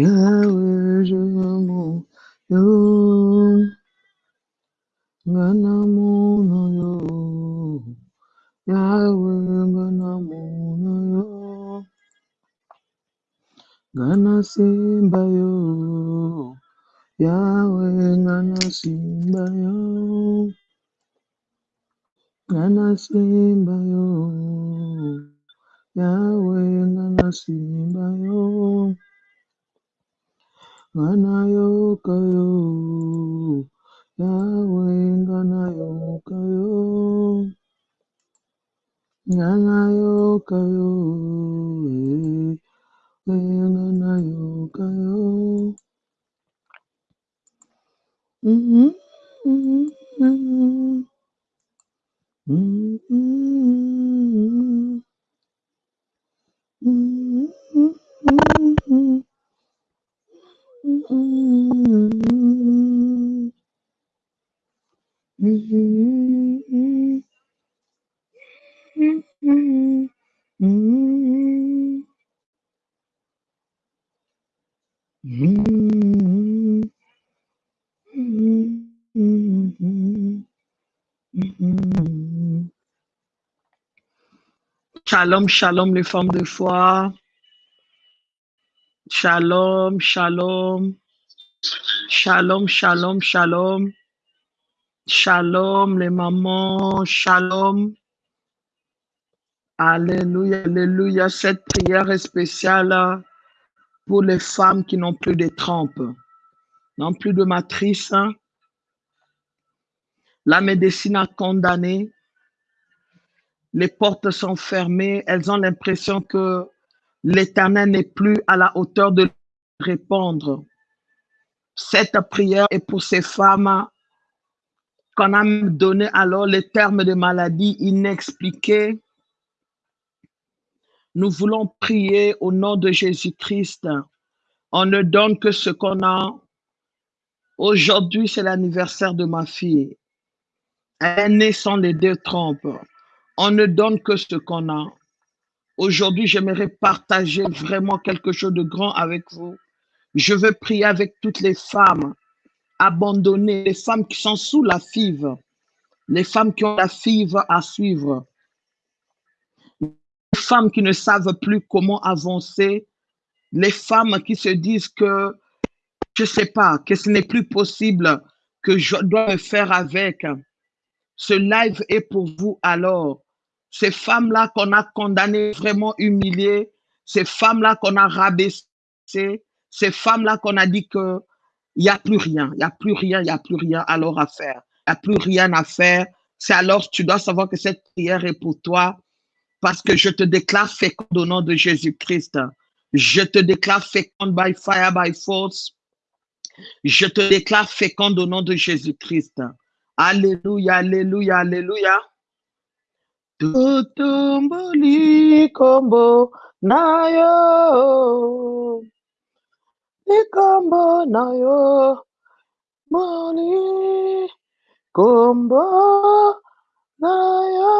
yawejemo yo ngana muno yo yawe ngana muno yo ngana simba yo yawe ngana simba yo ngana simba yo Yahweh nganasimbayo nganayokayo Yahweh nganayokayo nganayokayo eh, eh, nganayokayo Mhm, mhm, mhm, mhm, mhm. Shalom, shalom les femmes de foi. Shalom, shalom. Shalom, shalom, shalom. Shalom les mamans. Shalom. Alléluia, alléluia. Cette prière est spéciale pour les femmes qui n'ont plus de trompe, n'ont plus de matrice. La médecine a condamné. Les portes sont fermées. Elles ont l'impression que l'éternel n'est plus à la hauteur de répondre. Cette prière est pour ces femmes qu'on a donné alors les termes de maladie inexpliquées. Nous voulons prier au nom de Jésus-Christ. On ne donne que ce qu'on a. Aujourd'hui, c'est l'anniversaire de ma fille. Elle est sans les deux trompes. On ne donne que ce qu'on a. Aujourd'hui, j'aimerais partager vraiment quelque chose de grand avec vous. Je veux prier avec toutes les femmes abandonnées, les femmes qui sont sous la five, les femmes qui ont la five à suivre, les femmes qui ne savent plus comment avancer, les femmes qui se disent que je sais pas, que ce n'est plus possible, que je dois me faire avec. Ce live est pour vous alors. Ces femmes-là qu'on a condamnées, vraiment humiliées, ces femmes-là qu'on a rabaissées, ces femmes-là qu'on a dit que il n'y a plus rien, il n'y a plus rien, il n'y a plus rien alors à faire. Il n'y a plus rien à faire. C'est alors tu dois savoir que cette prière est pour toi parce que je te déclare féconde au nom de Jésus-Christ. Je te déclare féconde by fire, by force. Je te déclare féconde au nom de Jésus-Christ. Alléluia, alléluia, alléluia. Utumbulikombo nayo, likombo nayo, moli kombo nayo,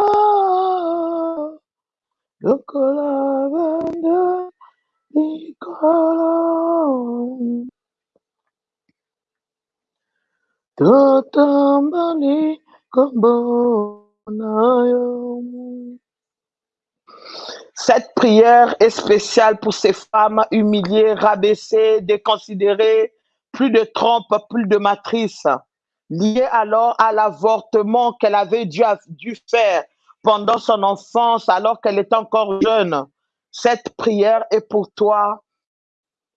lokola bende likolo. Tutumbuli kombo. Cette prière est spéciale pour ces femmes humiliées, rabaissées, déconsidérées, plus de trompe, plus de matrice, liées alors à l'avortement qu'elle avait dû, faire pendant son enfance alors qu'elle est encore jeune. Cette prière est pour toi.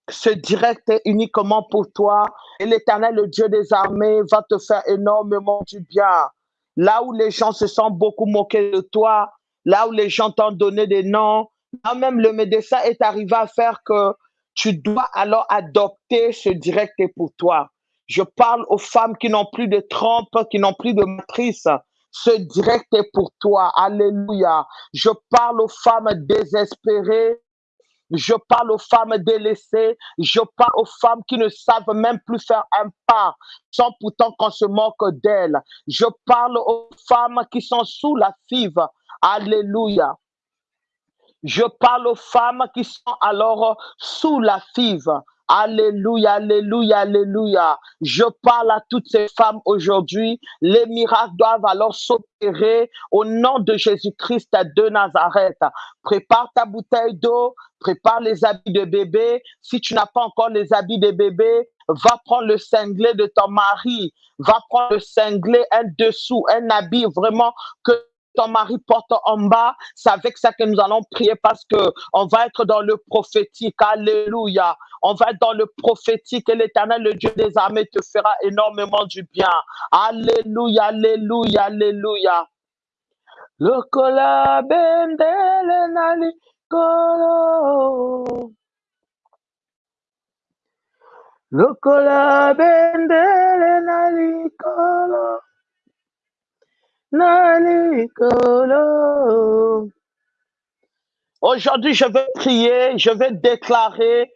Ce direct est uniquement pour toi. Et l'éternel, le Dieu des armées, va te faire énormément du bien. Là où les gens se sont beaucoup moqués de toi, là où les gens t'ont donné des noms, là même le médecin est arrivé à faire que tu dois alors adopter ce direct pour toi. Je parle aux femmes qui n'ont plus de trompe, qui n'ont plus de matrice. Ce direct est pour toi. Alléluia. Je parle aux femmes désespérées. Je parle aux femmes délaissées. Je parle aux femmes qui ne savent même plus faire un pas, sans pourtant qu'on se moque d'elles. Je parle aux femmes qui sont sous la five. Alléluia. Je parle aux femmes qui sont alors sous la five. Alléluia, alléluia, alléluia. Je parle à toutes ces femmes aujourd'hui. Les miracles doivent alors s'opérer au nom de Jésus-Christ de Nazareth. Prépare ta bouteille d'eau, prépare les habits de bébé. Si tu n'as pas encore les habits de bébé, va prendre le cinglé de ton mari. Va prendre le cinglé, un dessous, un habit vraiment que ton mari porte en bas, c'est avec ça que nous allons prier parce que on va être dans le prophétique. Alléluia. On va être dans le prophétique et l'éternel, le Dieu des armées, te fera énormément du bien. Alléluia, alléluia, alléluia. Le kolo. Le kolo. Aujourd'hui, je vais prier, je vais déclarer,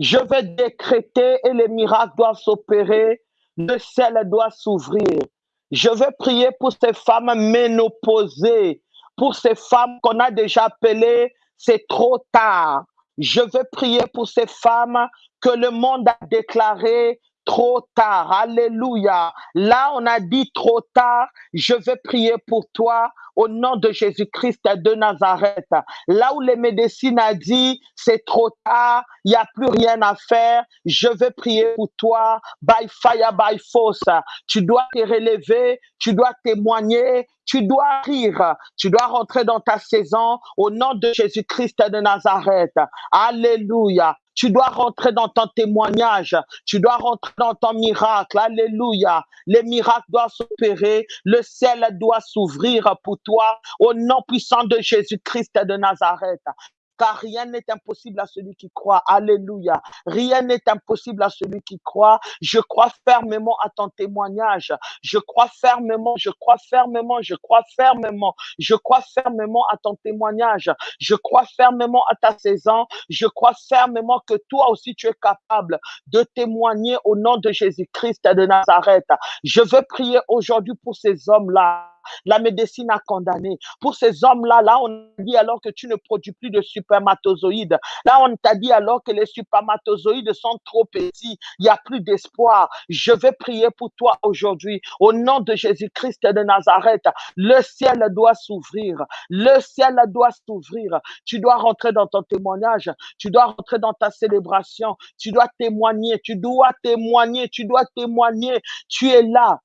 je vais décréter et les miracles doivent s'opérer, le ciel doit s'ouvrir. Je vais prier pour ces femmes ménopausées, pour ces femmes qu'on a déjà appelées, c'est trop tard. Je vais prier pour ces femmes que le monde a déclarées trop tard. Alléluia. Là, on a dit trop tard. Je vais prier pour toi au nom de Jésus-Christ de Nazareth. Là où les médecines a dit c'est trop tard, il n'y a plus rien à faire, je vais prier pour toi. By fire, by force. Tu dois te relever, tu dois témoigner, tu dois rire, tu dois rentrer dans ta saison au nom de Jésus-Christ de Nazareth. Alléluia. Tu dois rentrer dans ton témoignage. Tu dois rentrer dans ton miracle. Alléluia. Les miracles doivent s'opérer. Le ciel doit s'ouvrir pour toi au nom puissant de Jésus-Christ de Nazareth car rien n'est impossible à celui qui croit. Alléluia. Rien n'est impossible à celui qui croit. Je crois fermement à ton témoignage. Je crois fermement, je crois fermement, je crois fermement, je crois fermement à ton témoignage. Je crois fermement à ta saison. Je crois fermement que toi aussi tu es capable de témoigner au nom de Jésus-Christ de Nazareth. Je veux prier aujourd'hui pour ces hommes-là la médecine a condamné. Pour ces hommes-là, là, on dit alors que tu ne produis plus de supermatozoïdes. Là, on t'a dit alors que les supermatozoïdes sont trop petits. Il n'y a plus d'espoir. Je vais prier pour toi aujourd'hui. Au nom de Jésus-Christ de Nazareth, le ciel doit s'ouvrir. Le ciel doit s'ouvrir. Tu dois rentrer dans ton témoignage. Tu dois rentrer dans ta célébration. Tu dois témoigner. Tu dois témoigner. Tu dois témoigner. Tu es là.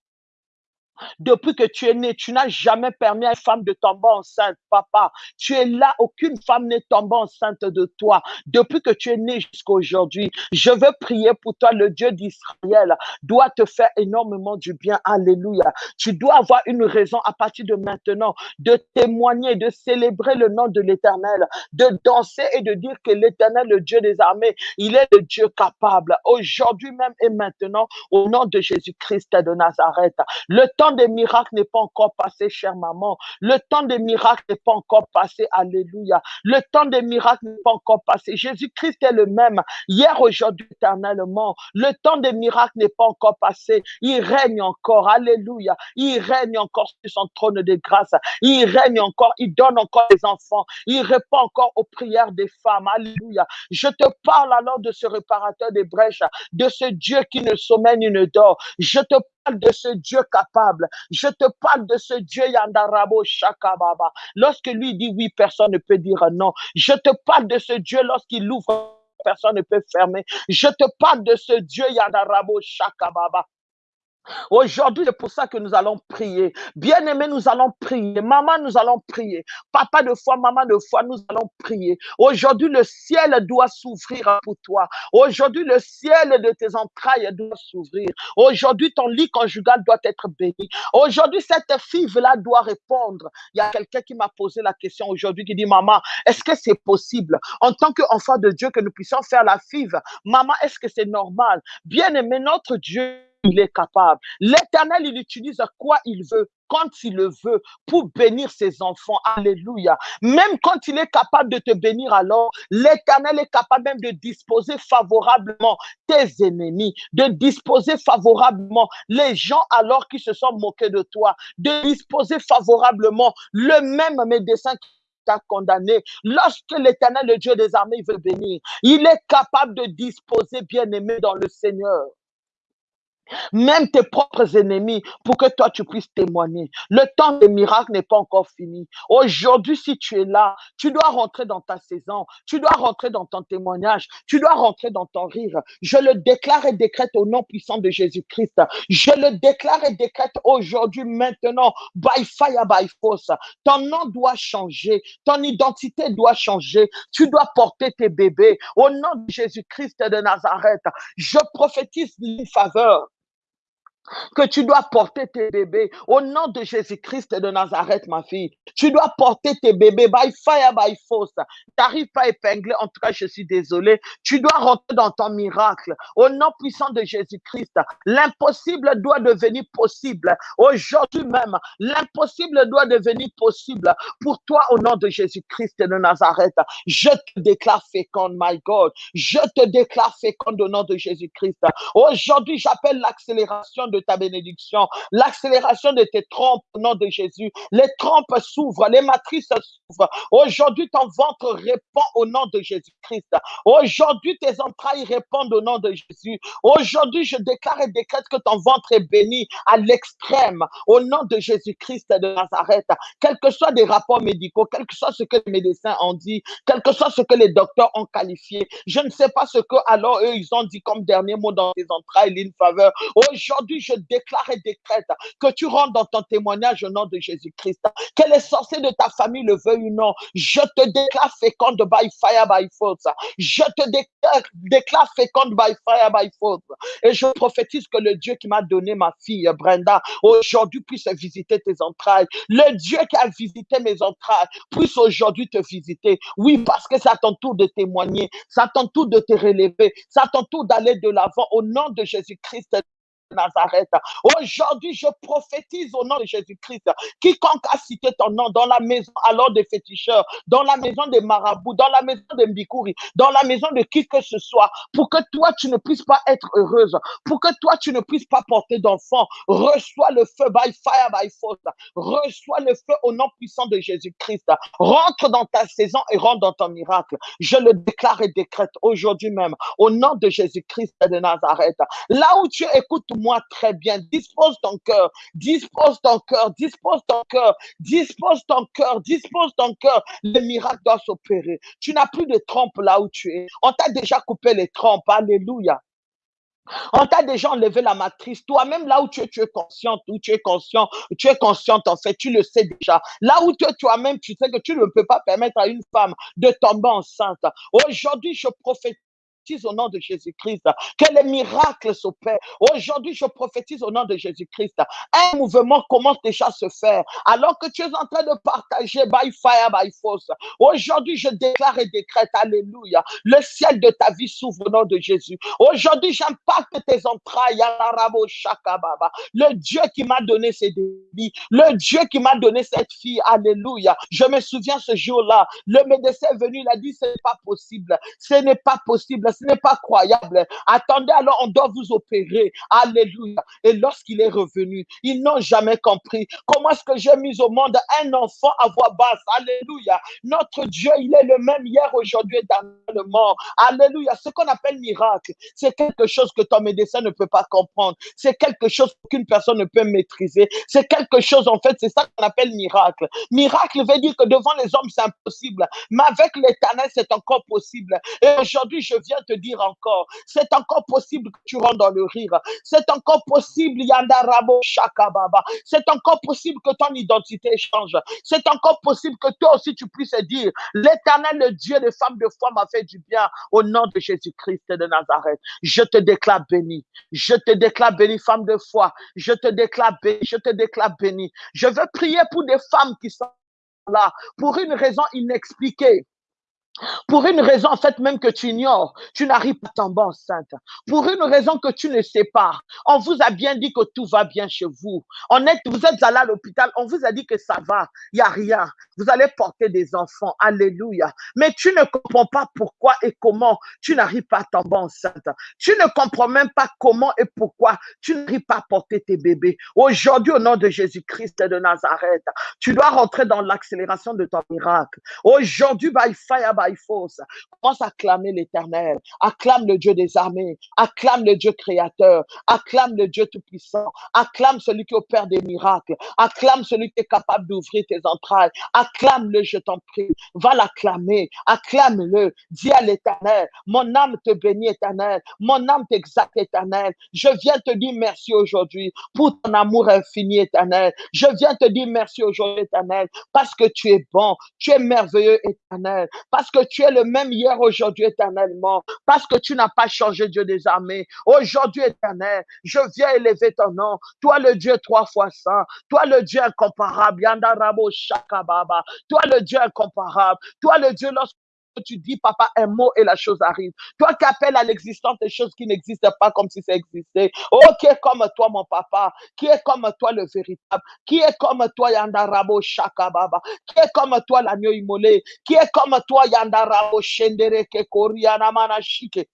Depuis que tu es né, tu n'as jamais permis à une femme de tomber enceinte, papa. Tu es là, aucune femme n'est tombée enceinte de toi. Depuis que tu es né jusqu'à aujourd'hui, je veux prier pour toi. Le Dieu d'Israël doit te faire énormément du bien. Alléluia. Tu dois avoir une raison à partir de maintenant de témoigner, de célébrer le nom de l'Éternel, de danser et de dire que l'Éternel, le Dieu des armées, il est le Dieu capable. Aujourd'hui même et maintenant, au nom de Jésus-Christ de Nazareth. Le temps des miracles n'est pas encore passé, chère maman. Le temps des miracles n'est pas encore passé. Alléluia. Le temps des miracles n'est pas encore passé. Jésus-Christ est le même hier, aujourd'hui, éternellement. Le temps des miracles n'est pas encore passé. Il règne encore. Alléluia. Il règne encore sur son trône de grâce. Il règne encore. Il donne encore les enfants. Il répond encore aux prières des femmes. Alléluia. Je te parle alors de ce réparateur des brèches, de ce Dieu qui ne sommeille ni ne dort. Je te de ce Dieu capable. Je te parle de ce Dieu Yandarabo Shakababa. Lorsque lui dit oui, personne ne peut dire non. Je te parle de ce Dieu lorsqu'il ouvre, personne ne peut fermer. Je te parle de ce Dieu Yandarabo Shakababa. Aujourd'hui, c'est pour ça que nous allons prier. Bien-aimés, nous allons prier. Maman, nous allons prier. Papa de foi, maman de foi, nous allons prier. Aujourd'hui, le ciel doit s'ouvrir pour toi. Aujourd'hui, le ciel de tes entrailles doit s'ouvrir. Aujourd'hui, ton lit conjugal doit être béni. Aujourd'hui, cette fille-là doit répondre. Il y a quelqu'un qui m'a posé la question aujourd'hui qui dit, maman, est-ce que c'est possible en tant qu'enfant de Dieu que nous puissions faire la five? Maman, est-ce que c'est normal? Bien-aimé, notre Dieu il est capable. L'éternel, il utilise quoi il veut, quand il le veut, pour bénir ses enfants. Alléluia. Même quand il est capable de te bénir, alors, l'éternel est capable même de disposer favorablement tes ennemis, de disposer favorablement les gens alors qui se sont moqués de toi, de disposer favorablement le même médecin t'a condamné. Lorsque l'éternel, le Dieu des armées, veut bénir, il est capable de disposer, bien aimé, dans le Seigneur même tes propres ennemis, pour que toi tu puisses témoigner. Le temps des miracles n'est pas encore fini. Aujourd'hui, si tu es là, tu dois rentrer dans ta saison, tu dois rentrer dans ton témoignage, tu dois rentrer dans ton rire. Je le déclare et décrète au nom puissant de Jésus-Christ. Je le déclare et décrète aujourd'hui, maintenant, by fire, by force. Ton nom doit changer, ton identité doit changer. Tu dois porter tes bébés au nom de Jésus-Christ de Nazareth. Je prophétise une faveur que tu dois porter tes bébés au nom de Jésus-Christ de Nazareth, ma fille. Tu dois porter tes bébés by fire, by force. Tu n'arrives pas à épingler, en tout cas, je suis désolé. Tu dois rentrer dans ton miracle au nom puissant de Jésus-Christ. L'impossible doit devenir possible aujourd'hui même. L'impossible doit devenir possible pour toi au nom de Jésus-Christ de Nazareth. Je te déclare féconde, my God. Je te déclare féconde au nom de Jésus-Christ. Aujourd'hui, j'appelle l'accélération de ta bénédiction, l'accélération de tes trompes au nom de Jésus. Les trompes s'ouvrent, les matrices s'ouvrent. Aujourd'hui, ton ventre répond au nom de Jésus-Christ. Aujourd'hui, tes entrailles répondent au nom de Jésus. Aujourd'hui, je déclare et décrète que ton ventre est béni à l'extrême au nom de Jésus-Christ de Nazareth. Quels que soient des rapports médicaux, quel que soit ce que les médecins ont dit, quel que soit ce que les docteurs ont qualifié, je ne sais pas ce que alors eux, ils ont dit comme dernier mot dans tes entrailles, une faveur. Aujourd'hui, je déclare et décrète que tu rentres dans ton témoignage au nom de Jésus-Christ. Que les sorciers de ta famille le veuillent ou non, je te déclare féconde by fire, by force. Je te déclare, déclare féconde by fire, by force. Et je prophétise que le Dieu qui m'a donné ma fille, Brenda, aujourd'hui puisse visiter tes entrailles. Le Dieu qui a visité mes entrailles puisse aujourd'hui te visiter. Oui, parce que c'est à ton tour de témoigner, c'est à ton tour de te relever, c'est à ton tour d'aller de l'avant au nom de Jésus-Christ Nazareth. Aujourd'hui, je prophétise au nom de Jésus-Christ. Quiconque a cité ton nom dans la maison alors des féticheurs, dans la maison des marabouts, dans la maison des Mbikouri, dans la maison de qui que ce soit, pour que toi, tu ne puisses pas être heureuse, pour que toi, tu ne puisses pas porter d'enfant, reçois le feu by fire, by force. Reçois le feu au nom puissant de Jésus-Christ. Rentre dans ta saison et rentre dans ton miracle. Je le déclare et décrète aujourd'hui même au nom de Jésus-Christ de Nazareth. Là où tu écoutes moi très bien. Dispose ton cœur, dispose ton cœur, dispose ton cœur, dispose ton cœur, dispose ton cœur. Le miracle doit s'opérer. Tu n'as plus de trompe là où tu es. On t'a déjà coupé les trompes. Alléluia. On t'a déjà enlevé la matrice. Toi-même, là où tu es, tu es consciente, où tu es conscient, tu es consciente, en fait, tu le sais déjà. Là où tu es toi-même, tu sais que tu ne peux pas permettre à une femme de tomber enceinte. Aujourd'hui, je prophétise au nom de Jésus-Christ que les miracles s'opèrent. Aujourd'hui, je prophétise au nom de Jésus-Christ. Un mouvement commence déjà à se faire alors que tu es en train de partager by fire, by force. Aujourd'hui, je déclare et décrète, Alléluia. Le ciel de ta vie s'ouvre au nom de Jésus. Aujourd'hui, j'impacte tes entrailles. Le Dieu qui m'a donné ces débits, le Dieu qui m'a donné cette fille, Alléluia. Je me souviens ce jour-là, le médecin est venu, il a dit, ce n'est pas possible. Ce n'est pas possible ce n'est pas croyable. Attendez, alors on doit vous opérer. Alléluia. Et lorsqu'il est revenu, ils n'ont jamais compris comment est-ce que j'ai mis au monde un enfant à voix basse? Alléluia. Notre Dieu, il est le même hier, aujourd'hui et dans le mort. Alléluia. Ce qu'on appelle miracle, c'est quelque chose que ton médecin ne peut pas comprendre. C'est quelque chose qu'une personne ne peut maîtriser. C'est quelque chose, en fait, c'est ça qu'on appelle miracle. Miracle veut dire que devant les hommes, c'est impossible. Mais avec l'éternel, c'est encore possible. Et aujourd'hui, je viens dire encore, c'est encore possible que tu rentres dans le rire. C'est encore possible, Yandarabo Shakababa. C'est encore possible que ton identité change. C'est encore possible que toi aussi tu puisses dire, l'éternel, le Dieu des femmes de foi m'a fait du bien au nom de Jésus-Christ de Nazareth. Je te déclare béni. Je te déclare béni, femme de foi. Je te déclare béni. Je te déclare béni. Je veux prier pour des femmes qui sont là pour une raison inexpliquée. Pour une raison, en fait, même que tu ignores, tu n'arrives pas à tomber enceinte. Pour une raison que tu ne sais pas, on vous a bien dit que tout va bien chez vous. On vous êtes allé à l'hôpital, on vous a dit que ça va, il n'y a rien. Vous allez porter des enfants, alléluia. Mais tu ne comprends pas pourquoi et comment tu n'arrives pas à tomber enceinte. Tu ne comprends même pas comment et pourquoi tu n'arrives pas à porter tes bébés. Aujourd'hui, au nom de Jésus-Christ de Nazareth, tu dois rentrer dans l'accélération de ton miracle. Aujourd'hui, by fire, by force, commence à clamer l'éternel. Acclame le Dieu des armées. Acclame le Dieu créateur. Acclame le Dieu tout-puissant. Acclame celui qui opère des miracles. Acclame celui qui est capable d'ouvrir tes entrailles. Acclame-le, je t'en prie. Va l'acclamer. Acclame-le. Dis à l'éternel, mon âme te bénit, éternel. Mon âme t'exacte, éternel. Je viens te dire merci aujourd'hui pour ton amour infini, éternel. Je viens te dire merci aujourd'hui, éternel, parce que tu es bon. Tu es merveilleux, éternel. Parce que tu es le même hier, aujourd'hui, éternellement. Parce que tu n'as pas changé, Dieu des armées. Aujourd'hui, éternel, je viens élever ton nom. Toi, le Dieu trois fois saint. Toi, le Dieu incomparable. Yandarabo Shakababa. Toi, le Dieu incomparable. Toi, le Dieu, lorsque tu dis, papa, un mot et la chose arrive. Toi qui appelles à l'existence des choses qui n'existent pas comme si ça existait. Oh, qui est comme toi, mon papa, qui est comme toi le véritable, qui est comme toi, Yandarabo Shakababa, qui est comme toi, l'agneau immolé, qui est comme toi, Yandarabo Shendere Kekoriana Manashike,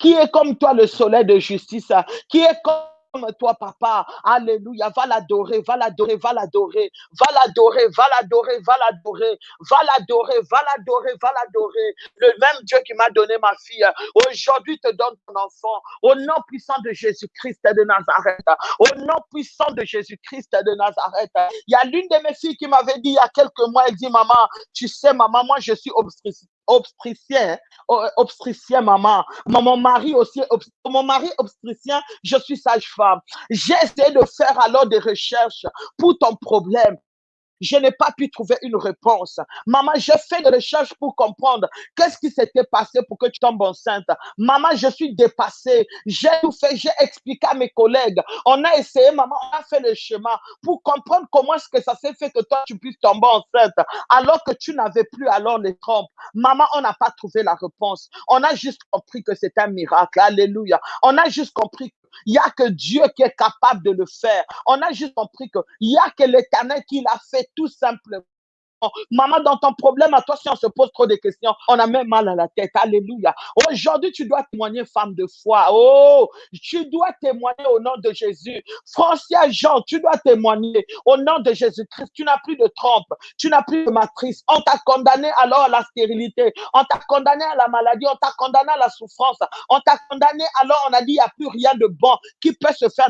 qui est comme toi le soleil de justice, qui est comme comme toi, papa. Alléluia. Va l'adorer, va l'adorer, va l'adorer. Va l'adorer, va l'adorer, va l'adorer. Va l'adorer, va l'adorer, va l'adorer. Le même Dieu qui m'a donné ma fille, aujourd'hui te donne ton enfant. Au nom puissant de Jésus-Christ de Nazareth. Au nom puissant de Jésus-Christ de Nazareth. Il y a l'une de mes filles qui m'avait dit il y a quelques mois, elle dit, maman, tu sais, maman, moi, je suis obstétricienne obstétricien, obstétricien, maman. Mon mari aussi, mon mari obstétricien, je suis sage-femme. J'ai essayé de faire alors des recherches pour ton problème je n'ai pas pu trouver une réponse. Maman, j'ai fait des recherches pour comprendre qu'est-ce qui s'était passé pour que tu tombes enceinte. Maman, je suis dépassée. J'ai tout fait, j'ai expliqué à mes collègues. On a essayé, maman, on a fait le chemin pour comprendre comment est-ce que ça s'est fait que toi, tu puisses tomber enceinte alors que tu n'avais plus alors les trompes. Maman, on n'a pas trouvé la réponse. On a juste compris que c'est un miracle. Alléluia. On a juste compris il n'y a que Dieu qui est capable de le faire. On a juste compris qu'il n'y a que l'éternel qui l'a fait tout simplement. Maman, dans ton problème, à toi, si on se pose trop de questions, on a même mal à la tête. Alléluia. Aujourd'hui, tu dois témoigner, femme de foi. Oh, tu dois témoigner au nom de Jésus. Francia Jean, tu dois témoigner au nom de Jésus-Christ. Tu n'as plus de trompe, tu n'as plus de matrice. On t'a condamné alors à la stérilité, on t'a condamné à la maladie, on t'a condamné à la souffrance, on t'a condamné alors on a dit il n'y a plus rien de bon qui peut se faire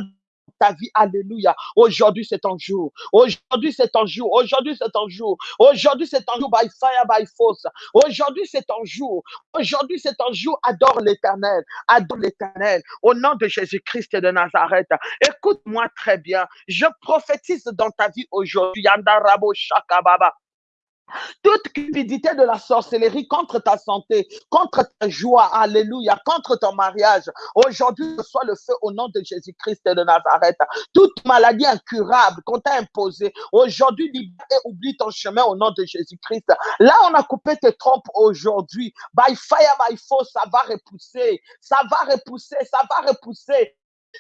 ta vie. Alléluia. Aujourd'hui, c'est ton jour. Aujourd'hui, c'est ton jour. Aujourd'hui, c'est ton jour. Aujourd'hui, c'est ton jour by fire, by force. Aujourd'hui, c'est ton jour. Aujourd'hui, c'est ton jour. Adore l'éternel. Adore l'éternel. Au nom de Jésus-Christ de Nazareth. Écoute-moi très bien. Je prophétise dans ta vie aujourd'hui. Yanda Rabo Shakababa. Toute cupidité de la sorcellerie contre ta santé, contre ta joie, alléluia, contre ton mariage. Aujourd'hui, soit le feu au nom de Jésus-Christ de Nazareth. Toute maladie incurable qu'on t'a imposée, aujourd'hui, libère et oublie ton chemin au nom de Jésus-Christ. Là, on a coupé tes trompes aujourd'hui. By fire, by force, ça va repousser. Ça va repousser, ça va repousser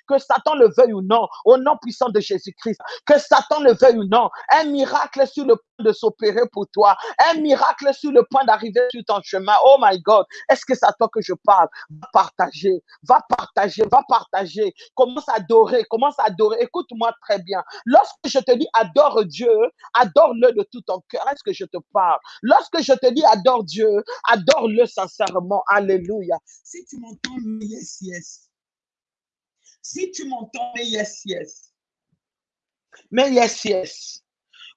que Satan le veuille ou non, au nom puissant de Jésus-Christ, que Satan le veuille ou non, un miracle sur le point de s'opérer pour toi, un miracle sur le point d'arriver sur ton chemin. Oh my God, est-ce que c'est à toi que je parle? Va partager, va partager, va partager. Commence à adorer, commence à adorer. Écoute-moi très bien. Lorsque je te dis adore Dieu, adore-le de tout ton cœur. Est-ce que je te parle? Lorsque je te dis adore Dieu, adore-le sincèrement. Alléluia. Si tu m'entends, yes, yes. Si tu m'entends, mais yes, yes. Mais yes, yes.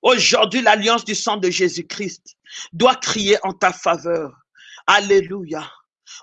Aujourd'hui, l'alliance du sang de Jésus-Christ doit crier en ta faveur. Alléluia.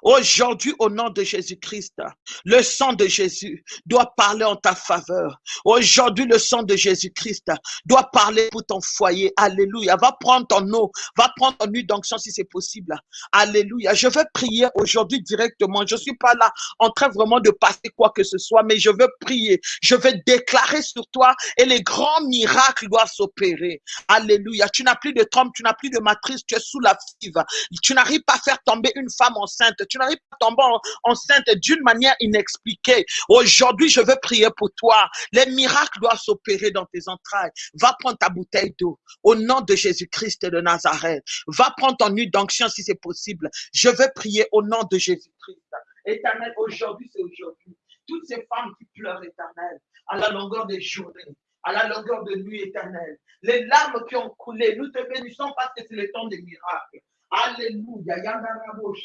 Aujourd'hui, au nom de Jésus-Christ, le sang de Jésus doit parler en ta faveur. Aujourd'hui, le sang de Jésus-Christ doit parler pour ton foyer. Alléluia. Va prendre ton eau, va prendre ton huile d'onction si c'est possible. Alléluia. Je veux prier aujourd'hui directement. Je suis pas là en train vraiment de passer quoi que ce soit, mais je veux prier. Je veux déclarer sur toi et les grands miracles doivent s'opérer. Alléluia. Tu n'as plus de trompe, tu n'as plus de matrice, tu es sous la five. Tu n'arrives pas à faire tomber une femme enceinte. Tu n'arrives pas à tomber enceinte d'une manière inexpliquée. Aujourd'hui, je veux prier pour toi. Les miracles doivent s'opérer dans tes entrailles. Va prendre ta bouteille d'eau au nom de Jésus-Christ de Nazareth. Va prendre ton nuit d'onction si c'est possible. Je veux prier au nom de Jésus-Christ. Éternel, aujourd'hui, c'est aujourd'hui. Toutes ces femmes qui pleurent, éternel, à la longueur des journées, à la longueur de nuit éternelle. Les larmes qui ont coulé, nous te bénissons parce que c'est le temps des miracles. Аллилуйя. Я на работе.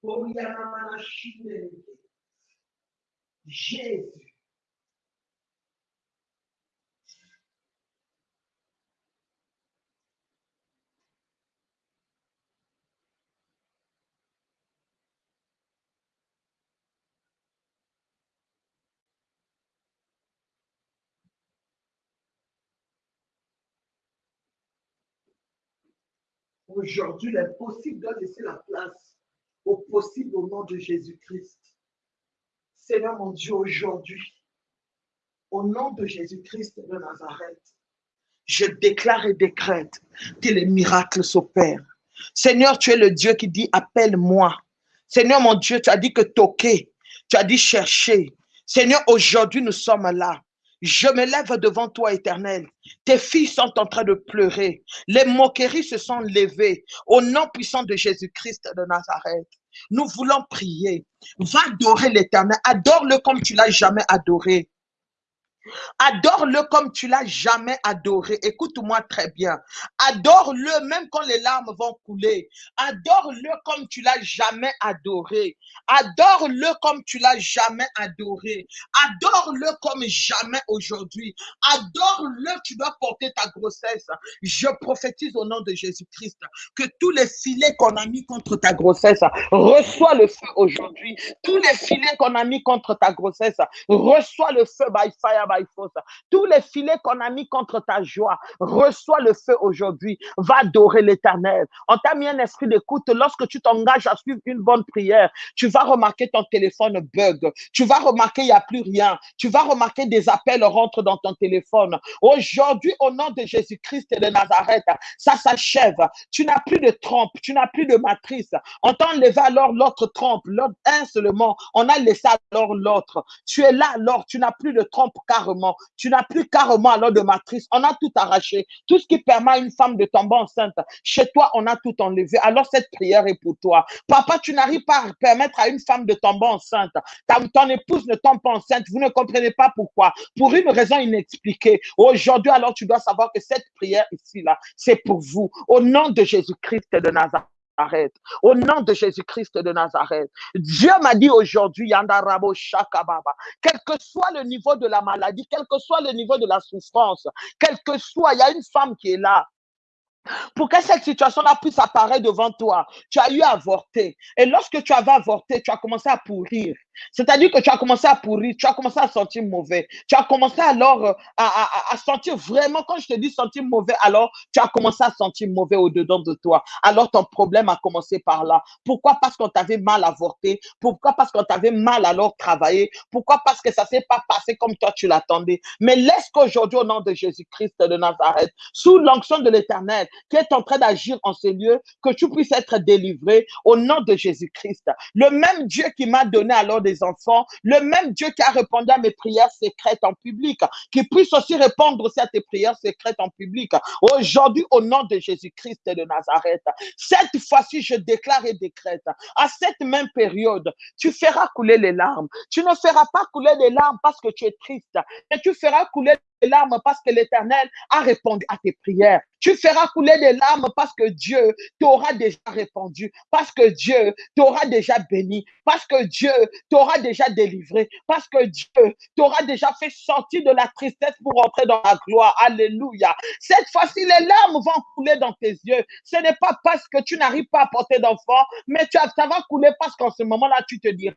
Помни, я на Иисус. Aujourd'hui, l'impossible doit laisser la place au possible au nom de Jésus-Christ. Seigneur mon Dieu, aujourd'hui, au nom de Jésus-Christ de Nazareth, je déclare et décrète que les miracles s'opèrent. Seigneur, tu es le Dieu qui dit appelle-moi. Seigneur mon Dieu, tu as dit que toquer, tu as dit chercher. Seigneur, aujourd'hui nous sommes là. Je me lève devant toi, éternel. Tes filles sont en train de pleurer. Les moqueries se sont levées. Au nom puissant de Jésus-Christ de Nazareth, nous voulons prier. Va adorer l'éternel. Adore-le comme tu l'as jamais adoré. Adore-le comme tu l'as jamais adoré. Écoute-moi très bien. Adore-le même quand les larmes vont couler. Adore-le comme tu l'as jamais adoré. Adore-le comme tu l'as jamais adoré. Adore-le comme jamais aujourd'hui. Adore-le, tu dois porter ta grossesse. Je prophétise au nom de Jésus-Christ que tous les filets qu'on a mis contre ta grossesse, reçois le feu aujourd'hui. Tous les filets qu'on a mis contre ta grossesse, reçois le feu by fire, Tous les filets qu'on a mis contre ta joie, reçois le feu aujourd'hui. Va adorer l'éternel. On t'a mis un esprit d'écoute. Lorsque tu t'engages à suivre une bonne prière, tu vas remarquer ton téléphone bug. Tu vas remarquer il n'y a plus rien. Tu vas remarquer des appels rentrent dans ton téléphone. Aujourd'hui, au nom de Jésus-Christ et de Nazareth, ça s'achève. Tu n'as plus de trompe, tu n'as plus de matrice. On t'a enlevé alors l'autre trompe, l'autre un seulement. On a laissé alors l'autre. Tu es là alors, tu n'as plus de trompe Tu n'as plus carrément alors de matrice. On a tout arraché. Tout ce qui permet à une femme de tomber enceinte. Chez toi, on a tout enlevé. Alors cette prière est pour toi. Papa, tu n'arrives pas à permettre à une femme de tomber enceinte. Ta, ton épouse ne tombe pas enceinte. Vous ne comprenez pas pourquoi. Pour une raison inexpliquée. Aujourd'hui, alors tu dois savoir que cette prière ici, là, c'est pour vous. Au nom de Jésus-Christ de Nazareth. Au nom de Jésus-Christ de Nazareth. Dieu m'a dit aujourd'hui, Yandarabo Shakababa, quel que soit le niveau de la maladie, quel que soit le niveau de la souffrance, quel que soit, il y a une femme qui est là. Pour que cette situation-là puisse apparaître devant toi, tu as eu à avorter. Et lorsque tu avais avorté, tu as commencé à pourrir. C'est-à-dire que tu as commencé à pourrir, tu as commencé à sentir mauvais. Tu as commencé alors euh, à, sentir vraiment, quand je te dis sentir mauvais, alors tu as commencé à sentir mauvais au-dedans de toi. Alors ton problème a commencé par là. Pourquoi? Parce qu'on t'avait mal avorté. Pourquoi? Parce qu'on t'avait mal alors travaillé. Pourquoi? Parce que ça s'est pas passé comme toi tu l'attendais. Mais laisse qu'aujourd'hui, au nom de Jésus-Christ de Nazareth, sous l'onction de l'Éternel, qui est en train d'agir en ces lieux, que tu puisses être délivré au nom de Jésus-Christ. Le même Dieu qui m'a donné alors des enfants, le même Dieu qui a répondu à mes prières secrètes en public, qui puisse aussi répondre à tes prières secrètes en public. Aujourd'hui, au nom de Jésus-Christ de Nazareth, cette fois-ci, je déclare et décrète, à cette même période, tu feras couler les larmes. Tu ne feras pas couler les larmes parce que tu es triste, mais tu feras couler des larmes parce que l'Éternel a répondu à tes prières. Tu feras couler des larmes parce que Dieu t'aura déjà répondu, parce que Dieu t'aura déjà béni, parce que Dieu t'aura déjà délivré, parce que Dieu t'aura déjà fait sortir de la tristesse pour entrer dans la gloire. Alléluia. Cette fois-ci, les larmes vont couler dans tes yeux. Ce n'est pas parce que tu n'arrives pas à porter d'enfant, mais tu, ça va couler parce qu'en ce moment-là, tu te dis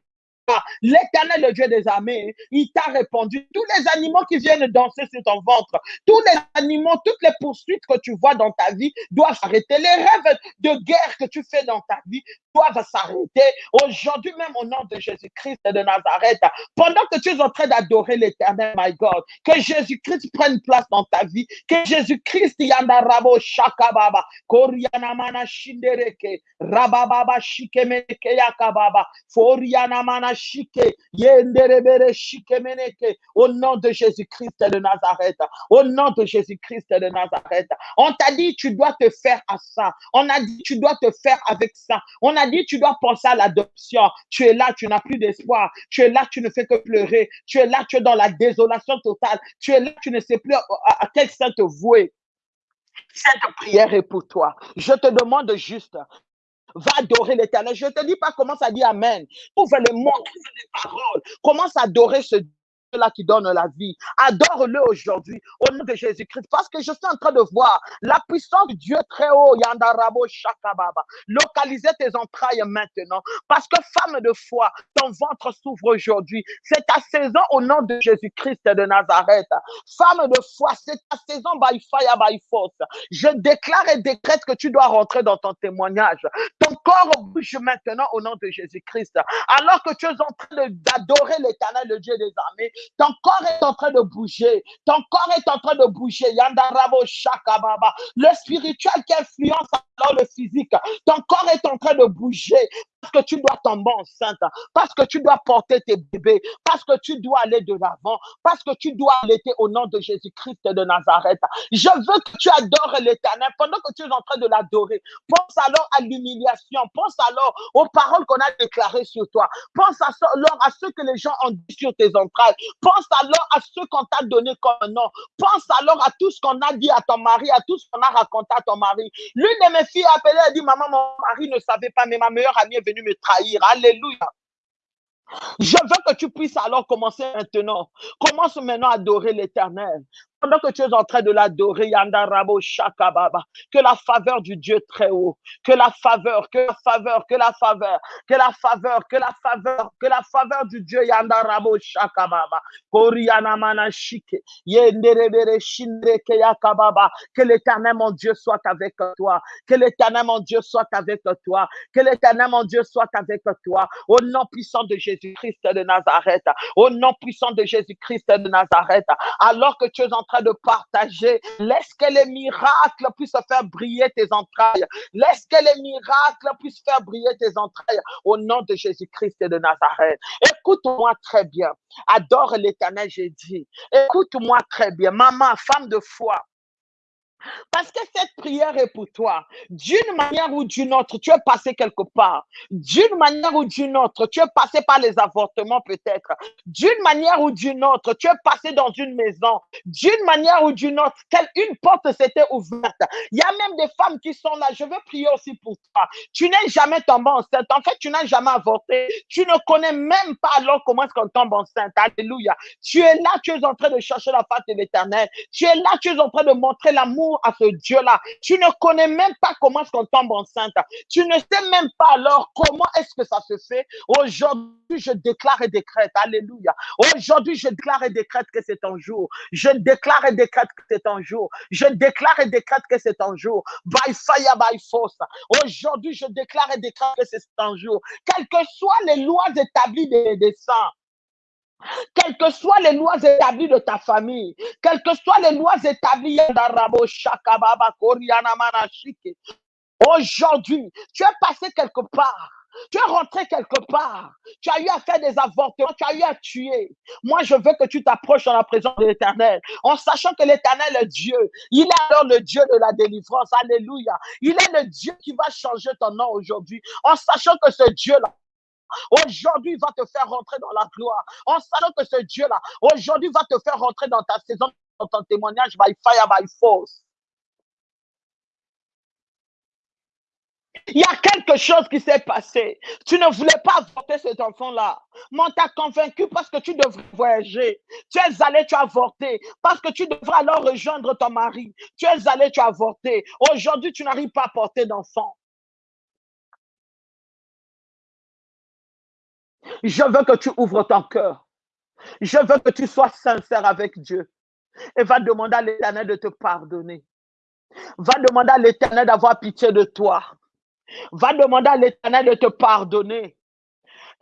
L'éternel, le Dieu des armées, il t'a répondu. Tous les animaux qui viennent danser sur ton ventre, tous les animaux, toutes les poursuites que tu vois dans ta vie doivent s'arrêter. Les rêves de guerre que tu fais dans ta vie doivent s'arrêter. Aujourd'hui même au nom de Jésus-Christ de Nazareth, pendant que tu es en train d'adorer l'éternel, my God, que Jésus-Christ prenne place dans ta vie, que Jésus-Christ yandarabo shakababa, koriana mana shindereke, rabababa shikemeke yakababa, foriana mana shike, yenderebere shikemeneke, au nom de Jésus-Christ de Nazareth, au nom de Jésus-Christ de Nazareth. On t'a dit, tu dois te faire à ça. On a dit, tu dois te faire avec ça. On a dit, tu dois penser à l'adoption. Tu es là, tu n'as plus d'espoir. Tu es là, tu ne fais que pleurer. Tu es là, tu es dans la désolation totale. Tu es là, tu ne sais plus à, quel saint te vouer. Cette prière est pour toi. Je te demande juste, va adorer l'éternel. Je ne te dis pas commence à dire Amen. Ouvre mots, ouvre les paroles. Commence à adorer ce là qui donne la vie. Adore-le aujourd'hui au nom de Jésus-Christ parce que je suis en train de voir la puissance de Dieu très haut. Yandarabo Shakababa. Localiser tes entrailles maintenant parce que femme de foi, ton ventre s'ouvre aujourd'hui. C'est ta saison au nom de Jésus-Christ de Nazareth. Femme de foi, c'est ta saison by fire, by force. Je déclare et décrète que tu dois rentrer dans ton témoignage. Ton corps bouge maintenant au nom de Jésus-Christ. Alors que tu es en train d'adorer l'éternel, le Dieu des armées, ton corps est en train de bouger. Ton corps est en train de bouger. Yandarabo Shakababa. Le spirituel qui influence alors le physique. Ton corps est en train de bouger que tu dois tomber enceinte, parce que tu dois porter tes bébés, parce que tu dois aller de l'avant, parce que tu dois allaiter au nom de Jésus-Christ de Nazareth. Je veux que tu adores l'éternel pendant que tu es en train de l'adorer. Pense alors à l'humiliation, pense alors aux paroles qu'on a déclarées sur toi, pense alors à ce que les gens ont dit sur tes entrailles, pense alors à ce qu'on t'a donné comme nom, pense alors à tout ce qu'on a dit à ton mari, à tout ce qu'on a raconté à ton mari. L'une de mes filles a appelé, elle dit, maman, mon mari ne savait pas, mais ma meilleure amie est venue me trahir. Alléluia. Je veux que tu puisses alors commencer maintenant. Commence maintenant à adorer l'éternel pendant que tu es en train de l'adorer, Yandarabo Shakababa, que la faveur du Dieu très haut, que la faveur, que la faveur, que la faveur, que la faveur, que la faveur, que la faveur du Dieu Yandarabo Shakababa, Yenderebere Yakababa, que l'éternel mon Dieu soit avec toi, que l'éternel mon Dieu soit avec toi, que l'éternel mon Dieu soit avec toi, au nom puissant de Jésus-Christ de Nazareth, au nom puissant de Jésus-Christ de Nazareth, alors que tu es en train de partager. Laisse que les miracles puissent faire briller tes entrailles. Laisse que les miracles puissent faire briller tes entrailles au nom de Jésus-Christ et de Nazareth. Écoute-moi très bien. Adore l'éternel, j'ai dit. Écoute-moi très bien. Maman, femme de foi. Parce que cette prière est pour toi. D'une manière ou d'une autre, tu es passé quelque part. D'une manière ou d'une autre, tu es passé par les avortements peut-être. D'une manière ou d'une autre, tu es passé dans une maison. D'une manière ou d'une autre, une porte s'était ouverte. Il y a même des femmes qui sont là. Je veux prier aussi pour toi. Tu n'es jamais tombé enceinte. En fait, tu n'as jamais avorté. Tu ne connais même pas alors comment est-ce qu'on tombe enceinte. Alléluia. Tu es là, tu es en train de chercher la face de l'éternel. Tu es là, tu es en train de montrer l'amour à ce Dieu-là. Tu ne connais même pas comment est-ce qu'on tombe enceinte. Tu ne sais même pas alors comment est-ce que ça se fait. Aujourd'hui, je déclare et décrète. Alléluia. Aujourd'hui, je déclare et décrète que c'est un jour. Je déclare et décrète que c'est un jour. Je déclare et décrète que c'est un jour. By fire, by force. Aujourd'hui, je déclare et décrète que c'est un jour. Quelles que soient les lois établies des, des saints, quelles que soient les lois établies de ta famille, quelles que soient les lois établies Aujourd'hui, tu es passé quelque part. Tu es rentré quelque part. Tu as eu à faire des avortements. Tu as eu à tuer. Moi, je veux que tu t'approches dans la présence de l'éternel. En sachant que l'éternel est Dieu. Il est alors le Dieu de la délivrance. Alléluia. Il est le Dieu qui va changer ton nom aujourd'hui. En sachant que ce Dieu-là, Aujourd'hui, va te faire rentrer dans la gloire. En sachant que ce Dieu-là, aujourd'hui, va te faire rentrer dans ta saison dans ton témoignage by fire, by force. Il y a quelque chose qui s'est passé. Tu ne voulais pas avorter cet enfant-là. Mais on t'a convaincu parce que tu devrais voyager. Tu es allé, tu as avorté. Parce que tu devrais alors rejoindre ton mari. Tu es allé, tu as avorté. Aujourd'hui, tu n'arrives pas à porter d'enfant. Je veux que tu ouvres ton cœur. Je veux que tu sois sincère avec Dieu. Et va demander à l'Éternel de te pardonner. Va demander à l'Éternel d'avoir pitié de toi. Va demander à l'Éternel de te pardonner.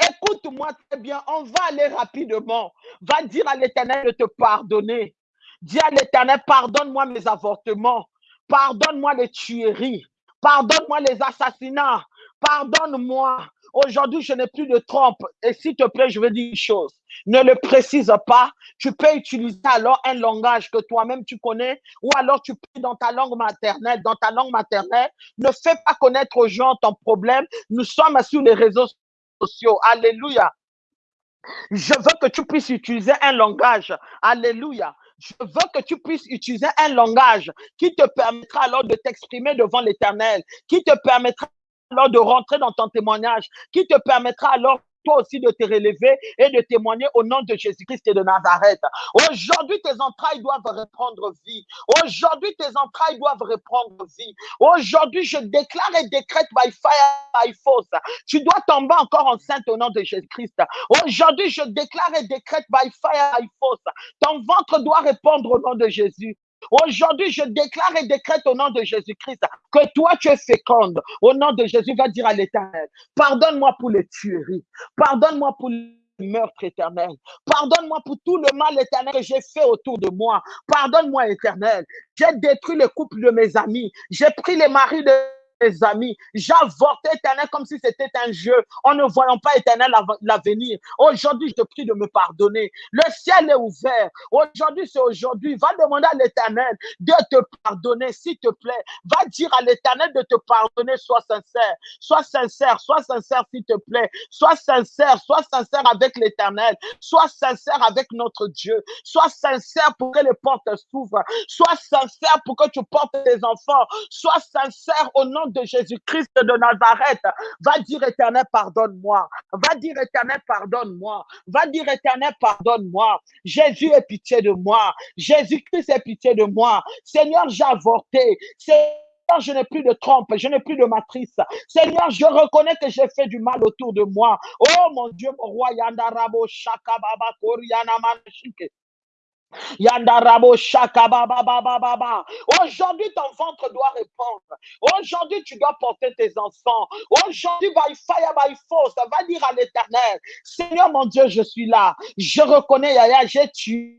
Écoute-moi très bien, on va aller rapidement. Va dire à l'Éternel de te pardonner. Dis à l'Éternel, pardonne-moi mes avortements. Pardonne-moi les tueries. Pardonne-moi les assassinats. Pardonne-moi. Aujourd'hui, je n'ai plus de trompe. Et s'il te plaît, je veux dire une chose. Ne le précise pas. Tu peux utiliser alors un langage que toi-même tu connais ou alors tu peux dans ta langue maternelle. Dans ta langue maternelle, ne fais pas connaître aux gens ton problème. Nous sommes sur les réseaux sociaux. Alléluia. Je veux que tu puisses utiliser un langage. Alléluia. Je veux que tu puisses utiliser un langage qui te permettra alors de t'exprimer devant l'éternel, qui te permettra alors de rentrer dans ton témoignage, qui te permettra alors toi aussi de te relever et de témoigner au nom de Jésus-Christ et de Nazareth. Aujourd'hui, tes entrailles doivent reprendre vie. Aujourd'hui, tes entrailles doivent reprendre vie. Aujourd'hui, je déclare et décrète by fire, by force. Tu dois tomber encore enceinte au nom de Jésus-Christ. Aujourd'hui, je déclare et décrète by fire, by force. Ton ventre doit répondre au nom de Jésus. Aujourd'hui, je déclare et décrète au nom de Jésus-Christ que toi, tu es féconde. Au nom de Jésus, va dire à l'éternel, pardonne-moi pour les tueries. Pardonne-moi pour meurtre éternel. Pardonne-moi pour tout le mal éternel que j'ai fait autour de moi. Pardonne-moi éternel. J'ai détruit le couple de mes amis. J'ai pris les maris de mes amis. J'avortais éternel comme si c'était un jeu en ne voyant pas éternel l'avenir. Aujourd'hui, je te prie de me pardonner. Le ciel est ouvert. Aujourd'hui, c'est aujourd'hui. Va demander à l'éternel de te pardonner, s'il te plaît. Va dire à l'éternel de te pardonner. Sois sincère. Sois sincère. Sois sincère, s'il te plaît. Sois sincère. Sois sincère avec l'éternel. Sois sincère avec notre Dieu. Sois sincère pour que les portes s'ouvrent. Sois sincère pour que tu portes tes enfants. Sois sincère au nom de Jésus-Christ de Nazareth. Va dire éternel, pardonne-moi. Va dire éternel, pardonne-moi. Va dire éternel, pardonne-moi. Jésus est pitié de moi. Jésus-Christ est pitié de moi. Seigneur, j'ai avorté. Seigneur, je n'ai plus de trompe, je n'ai plus de matrice. Seigneur, je reconnais que j'ai fait du mal autour de moi. Oh mon Dieu, mon roi, Yandarabo, Shakababa, Koriana. Yandarabo shaka baba baba baba. Aujourd'hui, ton ventre doit répondre. Aujourd'hui, tu dois porter tes enfants. Aujourd'hui, by fire, by force, va dire à l'éternel, Seigneur mon Dieu, je suis là. Je reconnais, Yaya, j'ai tué.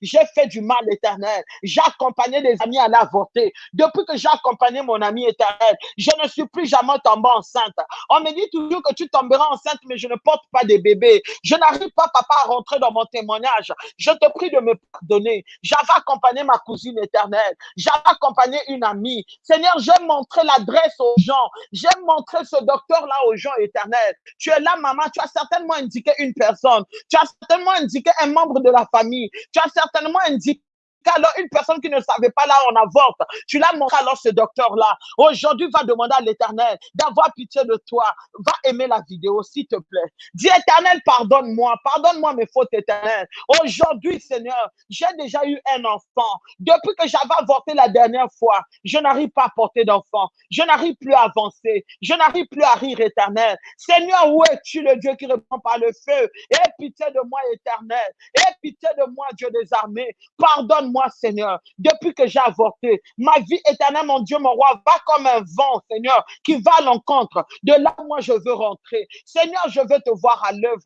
J'ai fait du mal éternel. J'ai accompagné des amis à l'avorter. Depuis que j'ai accompagné mon ami éternel, je ne suis plus jamais tombé enceinte. On me dit toujours que tu tomberas enceinte, mais je ne porte pas de bébé. Je n'arrive pas, papa, à rentrer dans mon témoignage. Je te prie de me donné. J'avais accompagné ma cousine éternelle. J'avais accompagné une amie. Seigneur, j'ai montré l'adresse aux gens. J'ai montré ce docteur-là aux gens éternels. Tu es là, maman. Tu as certainement indiqué une personne. Tu as certainement indiqué un membre de la famille. Tu as certainement indiqué alors une personne qui ne savait pas là, on avorte. Tu l'as montré alors ce docteur-là. Aujourd'hui, va demander à l'éternel d'avoir pitié de toi. Va aimer la vidéo, s'il te plaît. Dis éternel, pardonne-moi. Pardonne-moi mes fautes éternelles. Aujourd'hui, Seigneur, j'ai déjà eu un enfant. Depuis que j'avais avorté la dernière fois, je n'arrive pas à porter d'enfant. Je n'arrive plus à avancer. Je n'arrive plus à rire éternel. Seigneur, où es-tu le Dieu qui répond par le feu? Aie pitié de moi éternel. Aie pitié de moi, Dieu des armées. Pardonne moi Seigneur, depuis que j'ai avorté. Ma vie éternelle, mon Dieu, mon roi, va comme un vent, Seigneur, qui va à l'encontre de là moi je veux rentrer. Seigneur, je veux te voir à l'œuvre.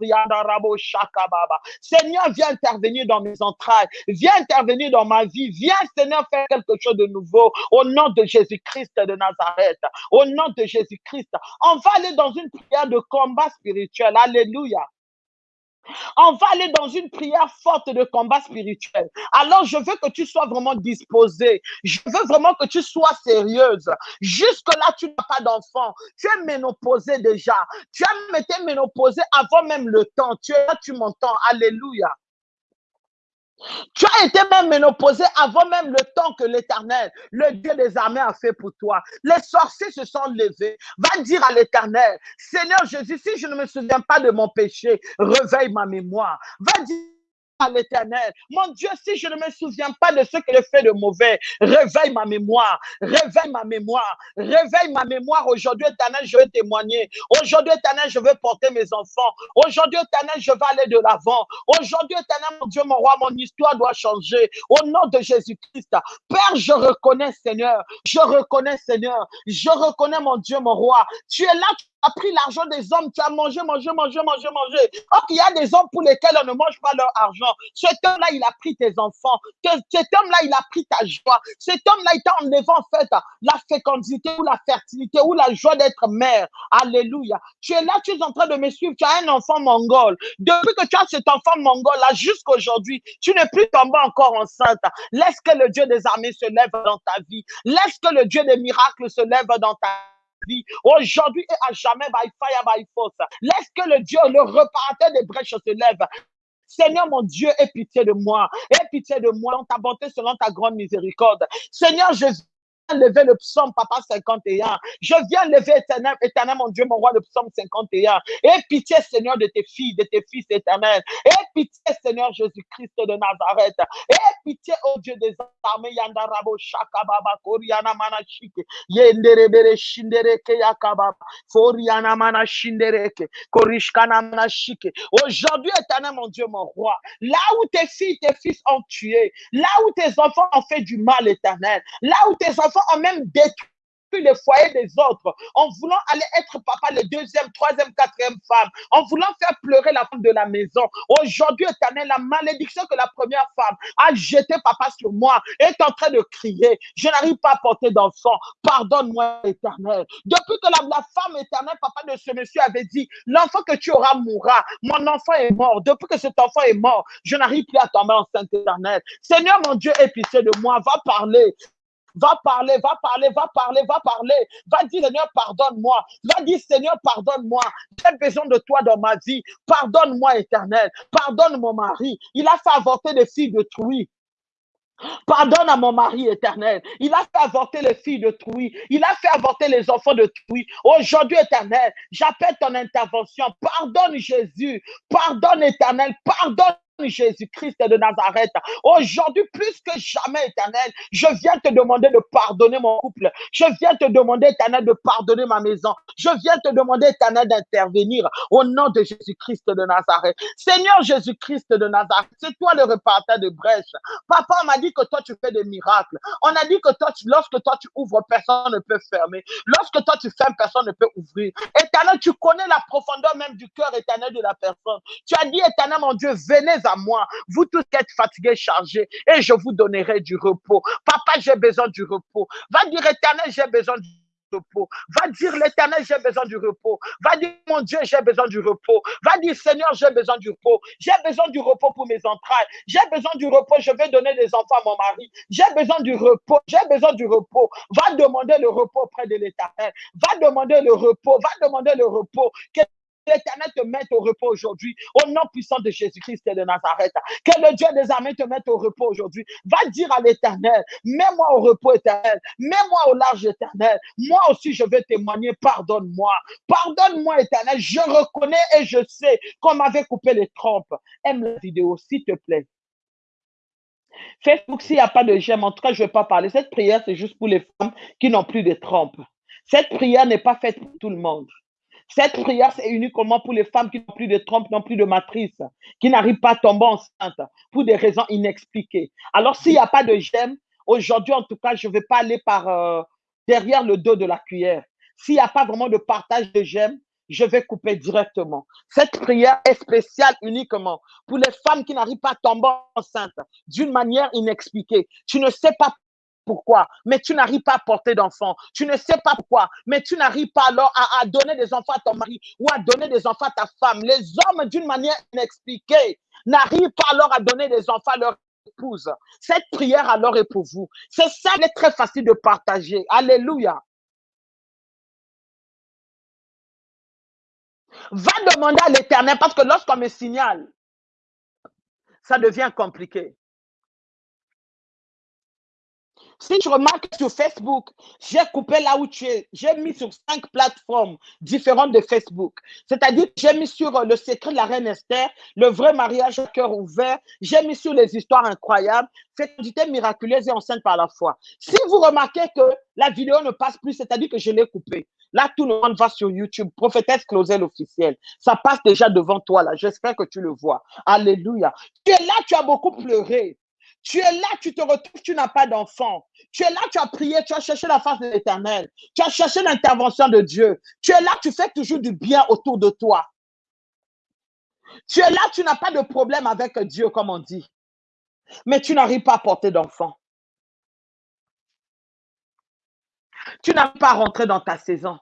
Seigneur, viens intervenir dans mes entrailles. Viens intervenir dans ma vie. Viens, Seigneur, faire quelque chose de nouveau. Au nom de Jésus-Christ de Nazareth. Au nom de Jésus-Christ. On va aller dans une prière de combat spirituel. Alléluia. On va aller dans une prière forte de combat spirituel. Alors, je veux que tu sois vraiment disposé. Je veux vraiment que tu sois sérieuse. Jusque-là, tu n'as pas d'enfant. Tu es ménopausé déjà. Tu as été ménopausé avant même le temps. Tu es là, tu m'entends. Alléluia. Tu as été même ménopausé avant même le temps que l'éternel, le Dieu des armées, a fait pour toi. Les sorciers se sont levés. Va dire à l'éternel, Seigneur Jésus, si je ne me souviens pas de mon péché, réveille ma mémoire. Va dire à l'éternel. Mon Dieu, si je ne me souviens pas de ce que j'ai fait de mauvais, réveille ma mémoire, réveille ma mémoire, réveille ma mémoire. Aujourd'hui, éternel, je vais témoigner. Aujourd'hui, éternel, je vais porter mes enfants. Aujourd'hui, éternel, je vais aller de l'avant. Aujourd'hui, éternel, mon Dieu, mon roi, mon histoire doit changer. Au nom de Jésus-Christ, Père, je reconnais, Seigneur, je reconnais, Seigneur, je reconnais, mon Dieu, mon roi. Tu es là, as pris l'argent des hommes, tu as mangé, mangé, mangé, mangé, mangé. Or, il y a des hommes pour lesquels on ne mange pas leur argent. Cet homme-là, il a pris tes enfants. Cet homme-là, il a pris ta joie. Cet homme-là, il t'a enlevé en fait la fécondité ou la fertilité ou la joie d'être mère. Alléluia. Tu es là, tu es en train de me suivre. Tu as un enfant mongol. Depuis que tu as cet enfant mongol-là jusqu'à aujourd'hui, tu n'es plus tombé encore enceinte. Laisse que le Dieu des armées se lève dans ta vie. Laisse que le Dieu des miracles se lève dans ta vie aujourd'hui et à jamais, by fire, by force. Laisse que le Dieu, le reparateur des brèches se lève. Seigneur mon Dieu, aie pitié de moi. Aie pitié de moi dans ta bonté selon ta grande miséricorde. Seigneur Jésus, lever le psaume, papa 51. Je viens lever éternel, éternel, mon Dieu, mon roi, le psaume 51. Et pitié, Seigneur, de tes filles, de tes fils éternels. Et pitié, Seigneur Jésus-Christ de Nazareth. Et pitié, oh Dieu des armées, Yandarabo, Shakababa, Koriana Manashike, Yenderebere, Shindereke, Yakababa, Koriana Manashindereke, Korishkana Manashike. Aujourd'hui, éternel, mon Dieu, mon roi, là où tes filles, tes fils ont tué, là où tes enfants ont fait du mal, éternel, là où tes enfants ont même détruit les foyers des autres, en voulant aller être papa, le deuxième, troisième, quatrième femme, en voulant faire pleurer la femme de la maison. Aujourd'hui, éternel, la malédiction que la première femme a jeté papa sur moi est en train de crier. Je n'arrive pas à porter d'enfant. Pardonne-moi, éternel. Depuis que la, la femme éternelle, papa de ce monsieur avait dit, l'enfant que tu auras mourra. Mon enfant est mort. Depuis que cet enfant est mort, je n'arrive plus à tomber enceinte éternelle. Seigneur, mon Dieu, épicé de moi, va parler. Va parler, va parler, va parler, va parler. Va dire, Seigneur, pardonne-moi. Va dire, Seigneur, pardonne-moi. J'ai besoin de toi dans ma vie. Pardonne-moi, éternel. Pardonne mon mari. Il a fait avorter des filles de truie. Pardonne à mon mari éternel. Il a fait avorter les filles de Trouy. Il a fait avorter les enfants de Trouy. Aujourd'hui, éternel, j'appelle ton intervention. Pardonne Jésus. Pardonne éternel. Pardonne Jésus-Christ de Nazareth. Aujourd'hui, plus que jamais, éternel, je viens te demander de pardonner mon couple. Je viens te demander, éternel, de pardonner ma maison. Je viens te demander, éternel, d'intervenir au nom de Jésus-Christ de Nazareth. Seigneur Jésus-Christ de Nazareth, c'est toi le repartant de brèche. Papa m'a dit que toi, tu fais des miracles. On a dit que toi, lorsque toi, tu ouvres, personne ne peut fermer. Lorsque toi, tu fermes, personne ne peut ouvrir. Éternel, tu connais la profondeur même du cœur éternel de la personne. Tu as dit, éternel, mon Dieu, venez à moi, vous tous qui êtes fatigués, chargés, et je vous donnerai du repos. Papa, j'ai besoin du repos. Va dire, éternel, j'ai besoin du repos. Va dire l'éternel, j'ai besoin du repos. Va dire mon Dieu, j'ai besoin du repos. Va dire Seigneur, j'ai besoin du repos. J'ai besoin du repos pour mes entrailles. J'ai besoin du repos. Je vais donner des enfants à mon mari. J'ai besoin du repos. J'ai besoin du repos. Va demander le repos auprès de l'éternel. Va demander le repos. Va demander le repos l'Éternel te mette au repos aujourd'hui, au nom puissant de Jésus-Christ de Nazareth. Que le Dieu des armées te mette au repos aujourd'hui. Va dire à l'Éternel, mets-moi au repos éternel, mets-moi au large éternel. Moi aussi, je vais témoigner, pardonne-moi. Pardonne-moi, éternel. Je reconnais et je sais qu'on m'avait coupé les trompes. Aime la vidéo, s'il te plaît. Facebook, s'il n'y a pas de j'aime, en tout cas, je ne vais pas parler. Cette prière, c'est juste pour les femmes qui n'ont plus de trompes. Cette prière n'est pas faite pour tout le monde. Cette prière, c'est uniquement pour les femmes qui n'ont plus de trompe, n'ont plus de matrice, qui n'arrivent pas à tomber enceinte pour des raisons inexpliquées. Alors, s'il n'y a pas de gemme, aujourd'hui, en tout cas, je ne vais pas aller euh, derrière le dos de la cuillère. S'il n'y a pas vraiment de partage de gemmes, je vais couper directement. Cette prière est spéciale uniquement pour les femmes qui n'arrivent pas à tomber enceinte d'une manière inexpliquée. Tu ne sais pas pourquoi, mais tu n'arrives pas à porter d'enfants. Tu ne sais pas pourquoi, mais tu n'arrives pas alors à, donner des enfants à ton mari ou à donner des enfants à ta femme. Les hommes, d'une manière inexpliquée, n'arrivent pas alors à donner des enfants à leur épouse. Cette prière alors est pour vous. C'est ça, elle est très facile de partager. Alléluia. Va demander à l'éternel parce que lorsqu'on me signale, ça devient compliqué. Si tu remarques sur Facebook, j'ai coupé là où tu es. J'ai mis sur cinq plateformes différentes de Facebook. C'est-à-dire j'ai mis sur euh, le secret de la reine Esther, le vrai mariage au cœur ouvert. J'ai mis sur les histoires incroyables, fécondité miraculeuse et enceinte par la foi. Si vous remarquez que la vidéo ne passe plus, c'est-à-dire que je l'ai coupée. Là, tout le monde va sur YouTube. Prophétesse Closel officielle. Ça passe déjà devant toi, là. J'espère que tu le vois. Alléluia. Tu es là, tu as beaucoup pleuré. Tu es là, tu te retrouves, tu n'as pas d'enfant. Tu es là, tu as prié, tu as cherché la face de l'éternel. Tu as cherché l'intervention de Dieu. Tu es là, tu fais toujours du bien autour de toi. Tu es là, tu n'as pas de problème avec Dieu, comme on dit. Mais tu n'arrives pas à porter d'enfant. Tu n'arrives pas à rentrer dans ta saison.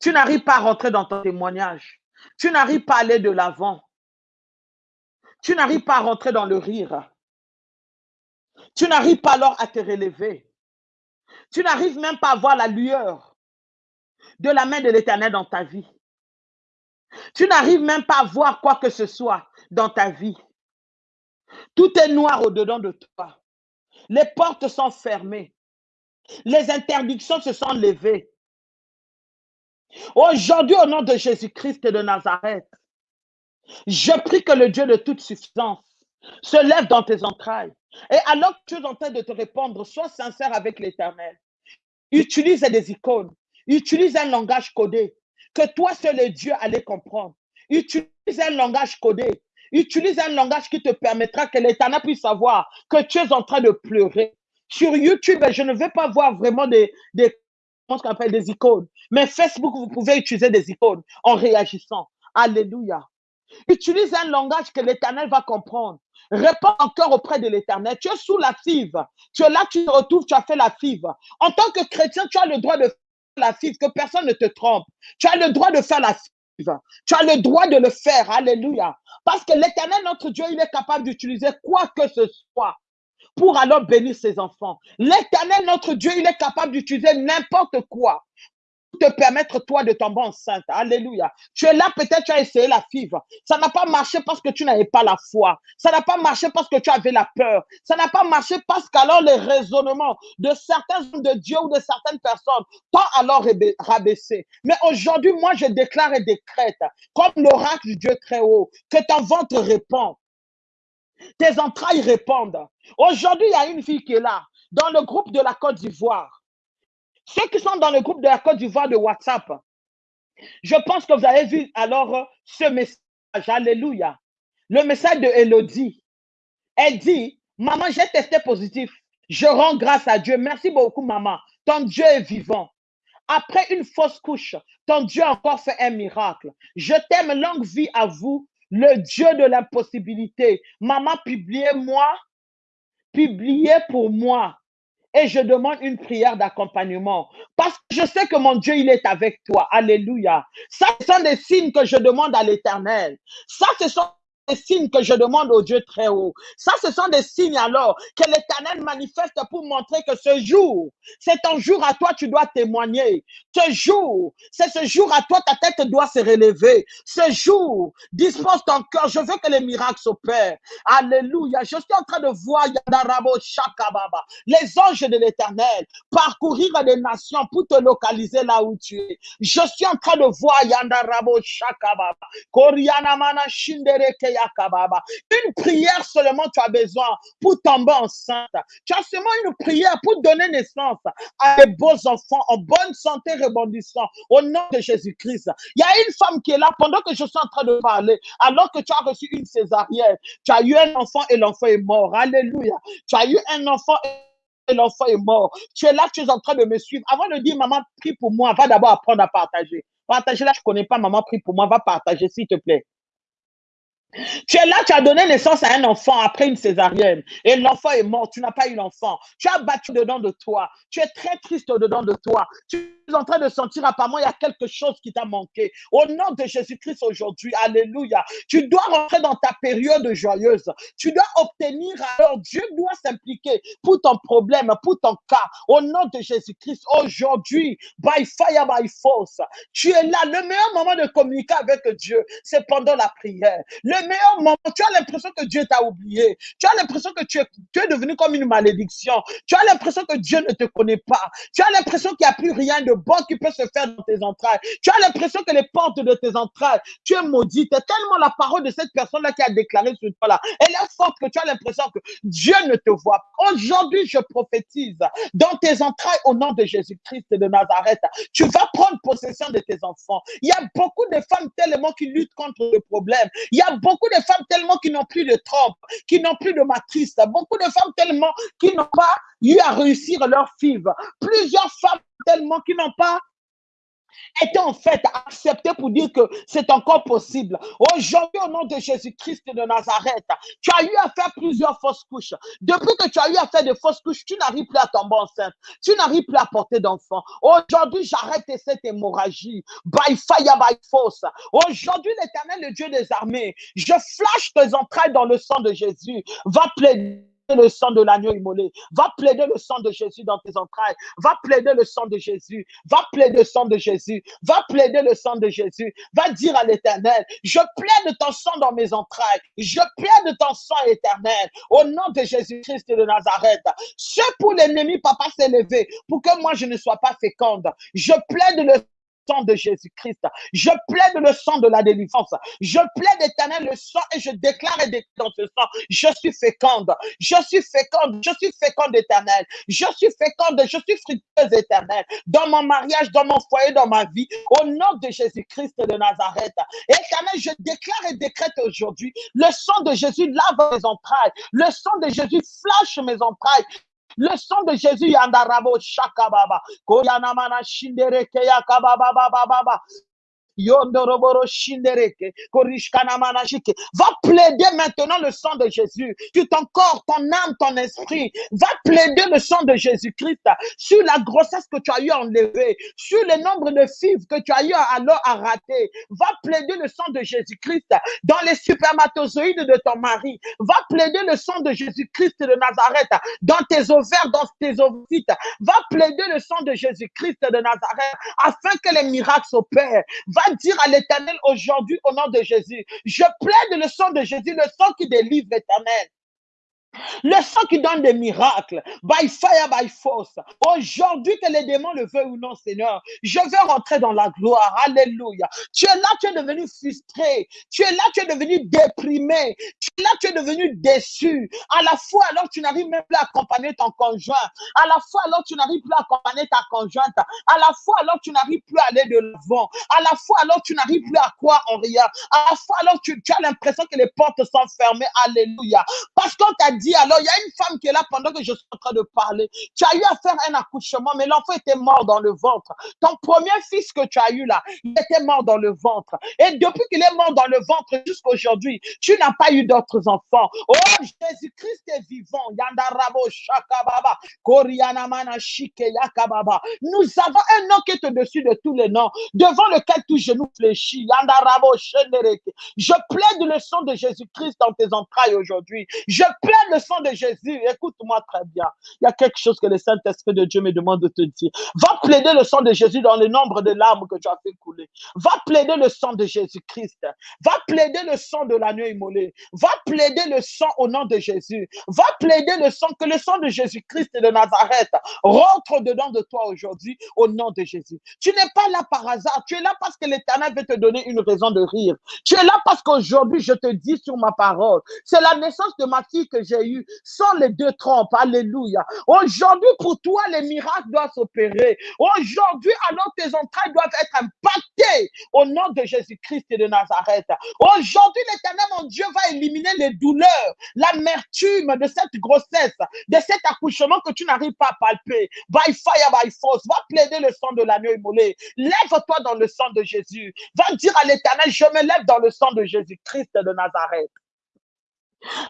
Tu n'arrives pas à rentrer dans ton témoignage. Tu n'arrives pas à aller de l'avant. Tu n'arrives pas à rentrer dans le rire. Tu n'arrives pas alors à te relever. Tu n'arrives même pas à voir la lueur de la main de l'Éternel dans ta vie. Tu n'arrives même pas à voir quoi que ce soit dans ta vie. Tout est noir au-dedans de toi. Les portes sont fermées. Les interdictions se sont levées. Aujourd'hui, au nom de Jésus-Christ de Nazareth, je prie que le Dieu de toute suffisance se lève dans tes entrailles. Et alors que tu es en train de te répondre, sois sincère avec l'Éternel. Utilise des icônes. Utilise un langage codé que toi seul le Dieu allait comprendre. Utilise un langage codé. Utilise un langage qui te permettra que l'Éternel puisse savoir que tu es en train de pleurer. Sur YouTube, je ne vais pas voir vraiment des, des icônes. Mais Facebook, vous pouvez utiliser des icônes en réagissant. Alléluia. Utilise un langage que l'Éternel va comprendre. Réponds encore auprès de l'Éternel. Tu es sous la five. Tu es là, tu te retrouves, tu as fait la five. En tant que chrétien, tu as le droit de faire la five, que personne ne te trompe. Tu as le droit de faire la five. Tu as le droit de le faire. Alléluia. Parce que l'Éternel, notre Dieu, il est capable d'utiliser quoi que ce soit pour alors bénir ses enfants. L'éternel, notre Dieu, il est capable d'utiliser n'importe quoi te permettre, toi, de tomber enceinte. Alléluia. Tu es là, peut-être tu as essayé la fibre. Ça n'a pas marché parce que tu n'avais pas la foi. Ça n'a pas marché parce que tu avais la peur. Ça n'a pas marché parce qu'alors les raisonnements de certains hommes de Dieu ou de certaines personnes t'ont alors rabaissé. Mais aujourd'hui, moi, je déclare et décrète, comme l'oracle du Dieu très haut, que ton ventre répond. Tes entrailles répondent. Aujourd'hui, il y a une fille qui est là, dans le groupe de la Côte d'Ivoire. Ceux qui sont dans le groupe de la Côte d'Ivoire de WhatsApp, je pense que vous avez vu alors euh, ce message. Alléluia. Le message de Elodie. Elle dit, maman, j'ai testé positif. Je rends grâce à Dieu. Merci beaucoup, maman. Ton Dieu est vivant. Après une fausse couche, ton Dieu a encore fait un miracle. Je t'aime, longue vie à vous, le Dieu de l'impossibilité. Maman, publiez-moi, publiez pour moi et je demande une prière d'accompagnement. Parce que je sais que mon Dieu, il est avec toi. Alléluia. Ça, ce sont des signes que je demande à l'éternel. Ça, ce sont des signes que je demande au Dieu très haut. Ça, ce sont des signes alors que l'Éternel manifeste pour montrer que ce jour, c'est un jour à toi, tu dois témoigner. Ce jour, c'est ce jour à toi, ta tête doit se relever. Ce jour, dispose ton cœur. Je veux que les miracles s'opèrent. Alléluia. Je suis en train de voir Yadarabo Shakababa, les anges de l'Éternel parcourir les nations pour te localiser là où tu es. Je suis en train de voir Yandarabo Shakababa. Koriana Mana Shindereke une prière seulement tu as besoin pour tomber enceinte. Tu as seulement une prière pour donner naissance à des beaux enfants en bonne santé rebondissant au nom de Jésus-Christ. Il y a une femme qui est là pendant que je suis en train de parler, alors que tu as reçu une césarienne. Tu as eu un enfant et l'enfant est mort. Alléluia. Tu as eu un enfant et l'enfant est mort. Tu es là, tu es en train de me suivre. Avant de dire, maman, prie pour moi, va d'abord apprendre à partager. Partager là, je ne connais pas, maman, prie pour moi, va partager, s'il te plaît. Tu es là, tu as donné naissance à un enfant après une césarienne et l'enfant est mort, tu n'as pas eu l'enfant. Tu as battu dedans de toi. Tu es très triste dedans de toi. Tu es en train de sentir apparemment il y a quelque chose qui t'a manqué. Au nom de Jésus-Christ aujourd'hui, alléluia. Tu dois rentrer dans ta période joyeuse. Tu dois obtenir alors Dieu doit s'impliquer pour ton problème, pour ton cas. Au nom de Jésus-Christ aujourd'hui, by fire, by force. Tu es là. Le meilleur moment de communiquer avec Dieu, c'est pendant la prière. Meilleurs moments, tu as l'impression que Dieu t'a oublié. Tu as l'impression que tu es, tu es devenu comme une malédiction. Tu as l'impression que Dieu ne te connaît pas. Tu as l'impression qu'il n'y a plus rien de bon qui peut se faire dans tes entrailles. Tu as l'impression que les portes de tes entrailles, tu es maudite. Tellement la parole de cette personne-là qui a déclaré sur toi là, elle est forte que tu as l'impression que Dieu ne te voit pas. Aujourd'hui, je prophétise dans tes entrailles au nom de Jésus-Christ de Nazareth. Tu vas prendre possession de tes enfants. Il y a beaucoup de femmes tellement qui luttent contre le problème. Il y a beaucoup de femmes tellement qui n'ont plus de trompe, qui n'ont plus de matrice. Beaucoup de femmes tellement qui n'ont pas eu à réussir leur FIV. Plusieurs femmes tellement qui n'ont pas était en fait accepté pour dire que c'est encore possible. Aujourd'hui, au nom de Jésus-Christ de Nazareth, tu as eu à faire plusieurs fausses couches. Depuis que tu as eu à faire des fausses couches, tu n'arrives plus à tomber enceinte. Tu n'arrives plus à porter d'enfants. Aujourd'hui, j'arrête cette hémorragie. By fire, by force. Aujourd'hui, l'éternel, le Dieu des armées, je flash tes entrailles dans le sang de Jésus. Va plaider le sang de l'agneau immolé. Va plaider le sang de Jésus dans tes entrailles. Va plaider le sang de Jésus. Va plaider le sang de Jésus. Va plaider le sang de Jésus. Va dire à l'éternel, je plaide ton sang dans mes entrailles. Je plaide ton sang éternel. Au nom de Jésus-Christ de Nazareth. Ce pour l'ennemi, papa, s'est levé pour que moi je ne sois pas féconde. Je plaide le de Jésus-Christ. Je plaide le sang de la délivrance. Je plaide éternel le sang et je déclare dans ce sang, je suis féconde. Je suis féconde. Je suis féconde éternel. Je suis féconde. Je suis fructueuse éternelle. Dans mon mariage, dans mon foyer, dans ma vie. Au nom de Jésus-Christ de Nazareth. Éternel, je déclare et décrète aujourd'hui, le sang de Jésus lave mes entrailles. Le sang de Jésus flash mes entrailles. Le sang de Jésus, yandarabo shakababa. Koyanamana shindereke yakababa baba baba. Va plaider maintenant le sang de Jésus sur ton corps, ton âme, ton esprit. Va plaider le sang de Jésus-Christ sur la grossesse que tu as eu à enlever, sur le nombre de filles que tu as eu alors à rater. Va plaider le sang de Jésus-Christ dans les supermatozoïdes de ton mari. Va plaider le sang de Jésus-Christ de Nazareth dans tes ovaires, dans tes ovites. Va plaider le sang de Jésus-Christ de Nazareth afin que les miracles s'opèrent. Va dire à l'éternel aujourd'hui au nom de Jésus, je plaide le sang de Jésus, le sang qui délivre éternel. Le sang qui donne des miracles, by fire, by force. Aujourd'hui, que les démons le veulent ou non, Seigneur, je veux rentrer dans la gloire. Alléluia. Tu es là, tu es devenu frustré. Tu es là, tu es devenu déprimé. Tu es là, tu es devenu déçu. À la fois, alors, tu n'arrives même plus à accompagner ton conjoint. À la fois, alors, tu n'arrives plus à accompagner ta conjointe. À la fois, alors, tu n'arrives plus à aller de l'avant. À la fois, alors, tu n'arrives plus à croire en rien. À la fois, alors, tu, tu as l'impression que les portes sont fermées. Alléluia. Parce qu'on t'a dit alors, il y a une femme qui est là pendant que je suis en train de parler. Tu as eu à faire un accouchement, mais l'enfant était mort dans le ventre. Ton premier fils que tu as eu là, il était mort dans le ventre. Et depuis qu'il est mort dans le ventre jusqu'à aujourd'hui, tu n'as pas eu d'autres enfants. Oh, Jésus-Christ est vivant. Yandarabo. Yakababa. Nous avons un nom qui est au-dessus de tous les noms, devant lequel tout genou fléchit. Yandarabo Je plaide le sang de Jésus-Christ dans tes entrailles aujourd'hui. Je plaide le sang de Jésus. Écoute-moi très bien. Il y a quelque chose que le Saint-Esprit de Dieu me demande de te dire. Va plaider le sang de Jésus dans le nombre de larmes que tu as fait couler. Va plaider le sang de Jésus-Christ. Va plaider le sang de la nuit immolée. Va plaider le sang au nom de Jésus. Va plaider le sang, que le sang de Jésus-Christ de Nazareth rentre dedans de toi aujourd'hui au nom de Jésus. Tu n'es pas là par hasard. Tu es là parce que l'Éternel veut te donner une raison de rire. Tu es là parce qu'aujourd'hui, je te dis sur ma parole, c'est la naissance de ma fille que j'ai eue sans les deux trompes. Alléluia. Aujourd'hui, pour toi, les miracles doivent s'opérer. Aujourd'hui, alors tes entrailles doivent être impactées au nom de Jésus-Christ et de Nazareth. Aujourd'hui, l'éternel, mon Dieu, va éliminer les douleurs, l'amertume de cette grossesse, de cet accouchement que tu n'arrives pas à palper. By fire, by force. Va plaider le sang de l'agneau immolé. Lève-toi dans le sang de Jésus. Va dire à l'éternel, je me lève dans le sang de Jésus-Christ de Nazareth.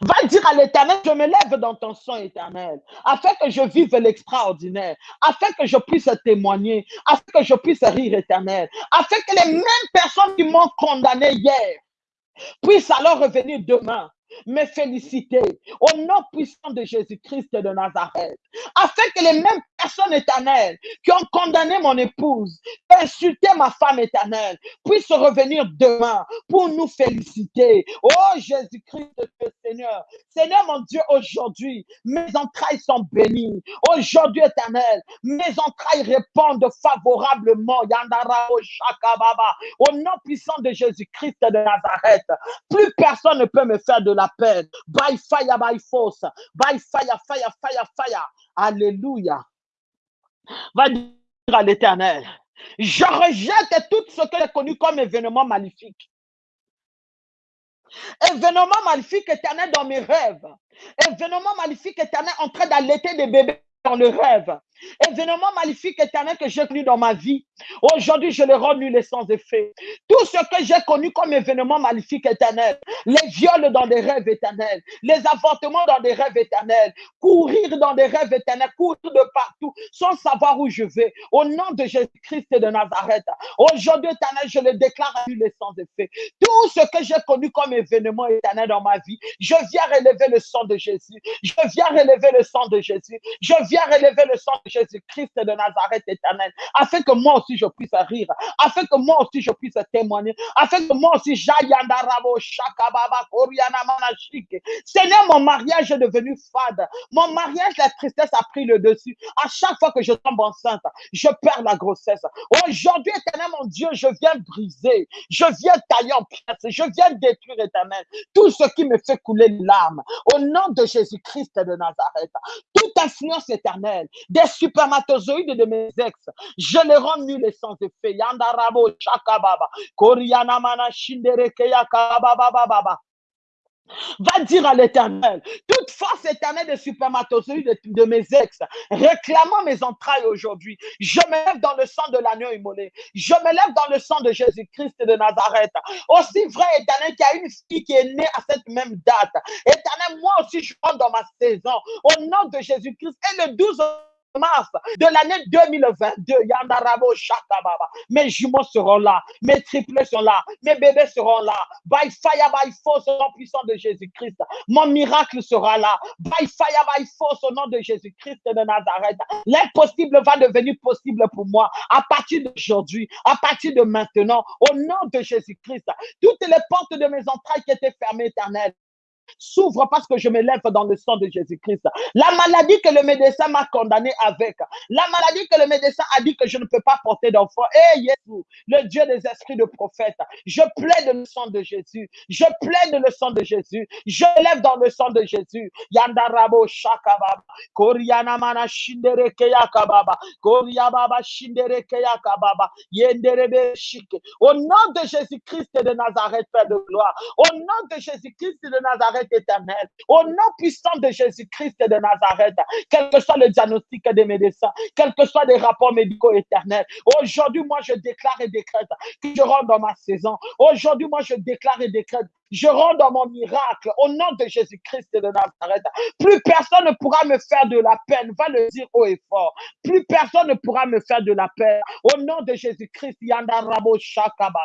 Va dire à l'éternel, je me lève dans ton sang éternel, afin que je vive l'extraordinaire, afin que je puisse témoigner, afin que je puisse rire éternel, afin que les mêmes personnes qui m'ont condamné hier puissent alors revenir demain me féliciter au nom puissant de Jésus-Christ de Nazareth, afin que les mêmes personnes éternelles qui ont condamné mon épouse, insulté ma femme éternelle, puissent revenir demain pour nous féliciter. Oh Jésus-Christ, Seigneur. Seigneur mon Dieu, aujourd'hui, mes entrailles sont bénies. Aujourd'hui, éternel, mes entrailles répondent favorablement. Au nom puissant de Jésus-Christ de Nazareth, plus personne ne peut me faire de la peine. By fire, by force. By fire, fire, fire, fire. Alléluia. Va dire à l'éternel. Je rejette tout ce que j'ai connu comme événement maléfique. Événement maléfique éternel dans mes rêves. Événement maléfique éternel en train d'allaiter des bébés dans le rêve. Événement maléfique éternel que j'ai connu dans ma vie. Aujourd'hui, je le rends nul et sans effet. Tout ce que j'ai connu comme événement maléfique éternel, les viols dans des rêves éternels, les avortements dans des rêves éternels, courir dans des rêves éternels, courir de partout sans savoir où je vais. Au nom de Jésus-Christ de Nazareth, aujourd'hui, éternel, je le déclare nul et sans effet. Tout ce que j'ai connu comme événement éternel dans ma vie, je viens relever le sang de Jésus. Je viens relever le sang de Jésus. Je viens relever le sang Jésus-Christ de Nazareth éternel, afin que moi aussi je puisse rire, afin que moi aussi je puisse témoigner, afin que moi aussi Jayandarabo Shakababa Koriana Manashike. Seigneur, mon mariage est devenu fade. Mon mariage, la tristesse a pris le dessus. À chaque fois que je tombe enceinte, je perds la grossesse. Aujourd'hui, éternel, mon Dieu, je viens briser, je viens tailler en pièces, je viens détruire, éternel, tout ce qui me fait couler l'âme. Au nom de Jésus-Christ de Nazareth, toute influence éternelle, des spermatozoïdes de mes ex, je les rends nuls et sans effet. Yandarabo chakababa. Koriana mana shindere baba. Va dire à l'éternel, toute force éternelle des supermatozoïdes de, de, mes ex, réclamant mes entrailles aujourd'hui, je me lève dans le sang de l'agneau immolé, je me lève dans le sang de Jésus-Christ de Nazareth. Aussi vrai, éternel, qu'il y a une fille qui est née à cette même date. Éternel, moi aussi, je rentre dans ma saison, au nom de Jésus-Christ. Et le 12 de l'année 2022, Yandarabo Shakababa. Mes jumeaux seront là, mes triplés seront là, mes bébés seront là. By fire, by force, au nom puissant de Jésus-Christ. Mon miracle sera là. By fire, by force, au nom de Jésus-Christ de Nazareth. L'impossible va devenir possible pour moi à partir d'aujourd'hui, à partir de maintenant, au nom de Jésus-Christ. Toutes les portes de mes entrailles qui étaient fermées, éternelles, s'ouvre parce que je me lève dans le sang de Jésus-Christ. La maladie que le médecin m'a condamné avec, la maladie que le médecin a dit que je ne peux pas porter d'enfant. Eh, Jésus, le Dieu des esprits de prophète, je plaide le sang de Jésus. Je plaide le sang de Jésus. Je lève dans le sang de Jésus. Yandarabo shakababa. Koriana mana keyakababa. Koriababa shindere keyakababa. Yenderebe shike. Au nom de Jésus-Christ de Nazareth, Père de gloire. Au nom de Jésus-Christ de Nazareth, éternel. Au nom puissant de Jésus-Christ de Nazareth, quel que soit le diagnostic des médecins, quel que soit les rapports médicaux éternels, aujourd'hui, moi, je déclare et décrète que je rentre dans ma saison. Aujourd'hui, moi, je déclare et décrète je rentre dans mon miracle au nom de Jésus-Christ de Nazareth. Plus personne ne pourra me faire de la peine. Va le dire haut et fort. Plus personne ne pourra me faire de la peine. Au nom de Jésus-Christ, Yandarabo Shakababa.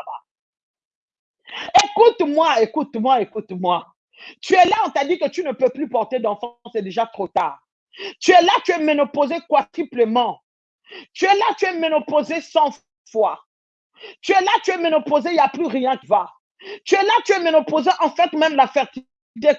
Écoute-moi, écoute-moi, écoute-moi. Tu es là, on t'a dit que tu ne peux plus porter d'enfant, c'est déjà trop tard. Tu es là, tu es ménopausé quadruplement. Tu es là, tu es ménopausé 100 fois. Tu es là, tu es ménopausé, il n'y a plus rien qui va. Tu es là, tu es ménopausé, en fait, même la fertilité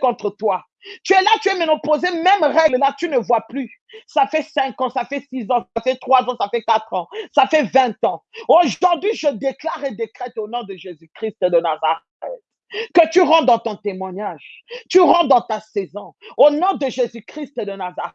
contre toi. Tu es là, tu es ménopausé, même règle là, tu ne vois plus. Ça fait 5 ans, ça fait 6 ans, ça fait 3 ans, ça fait 4 ans, ça fait 20 ans. Aujourd'hui, je déclare et décrète au nom de Jésus-Christ de Nazareth que tu rentres dans ton témoignage, tu rentres dans ta saison. Au nom de Jésus-Christ de Nazareth.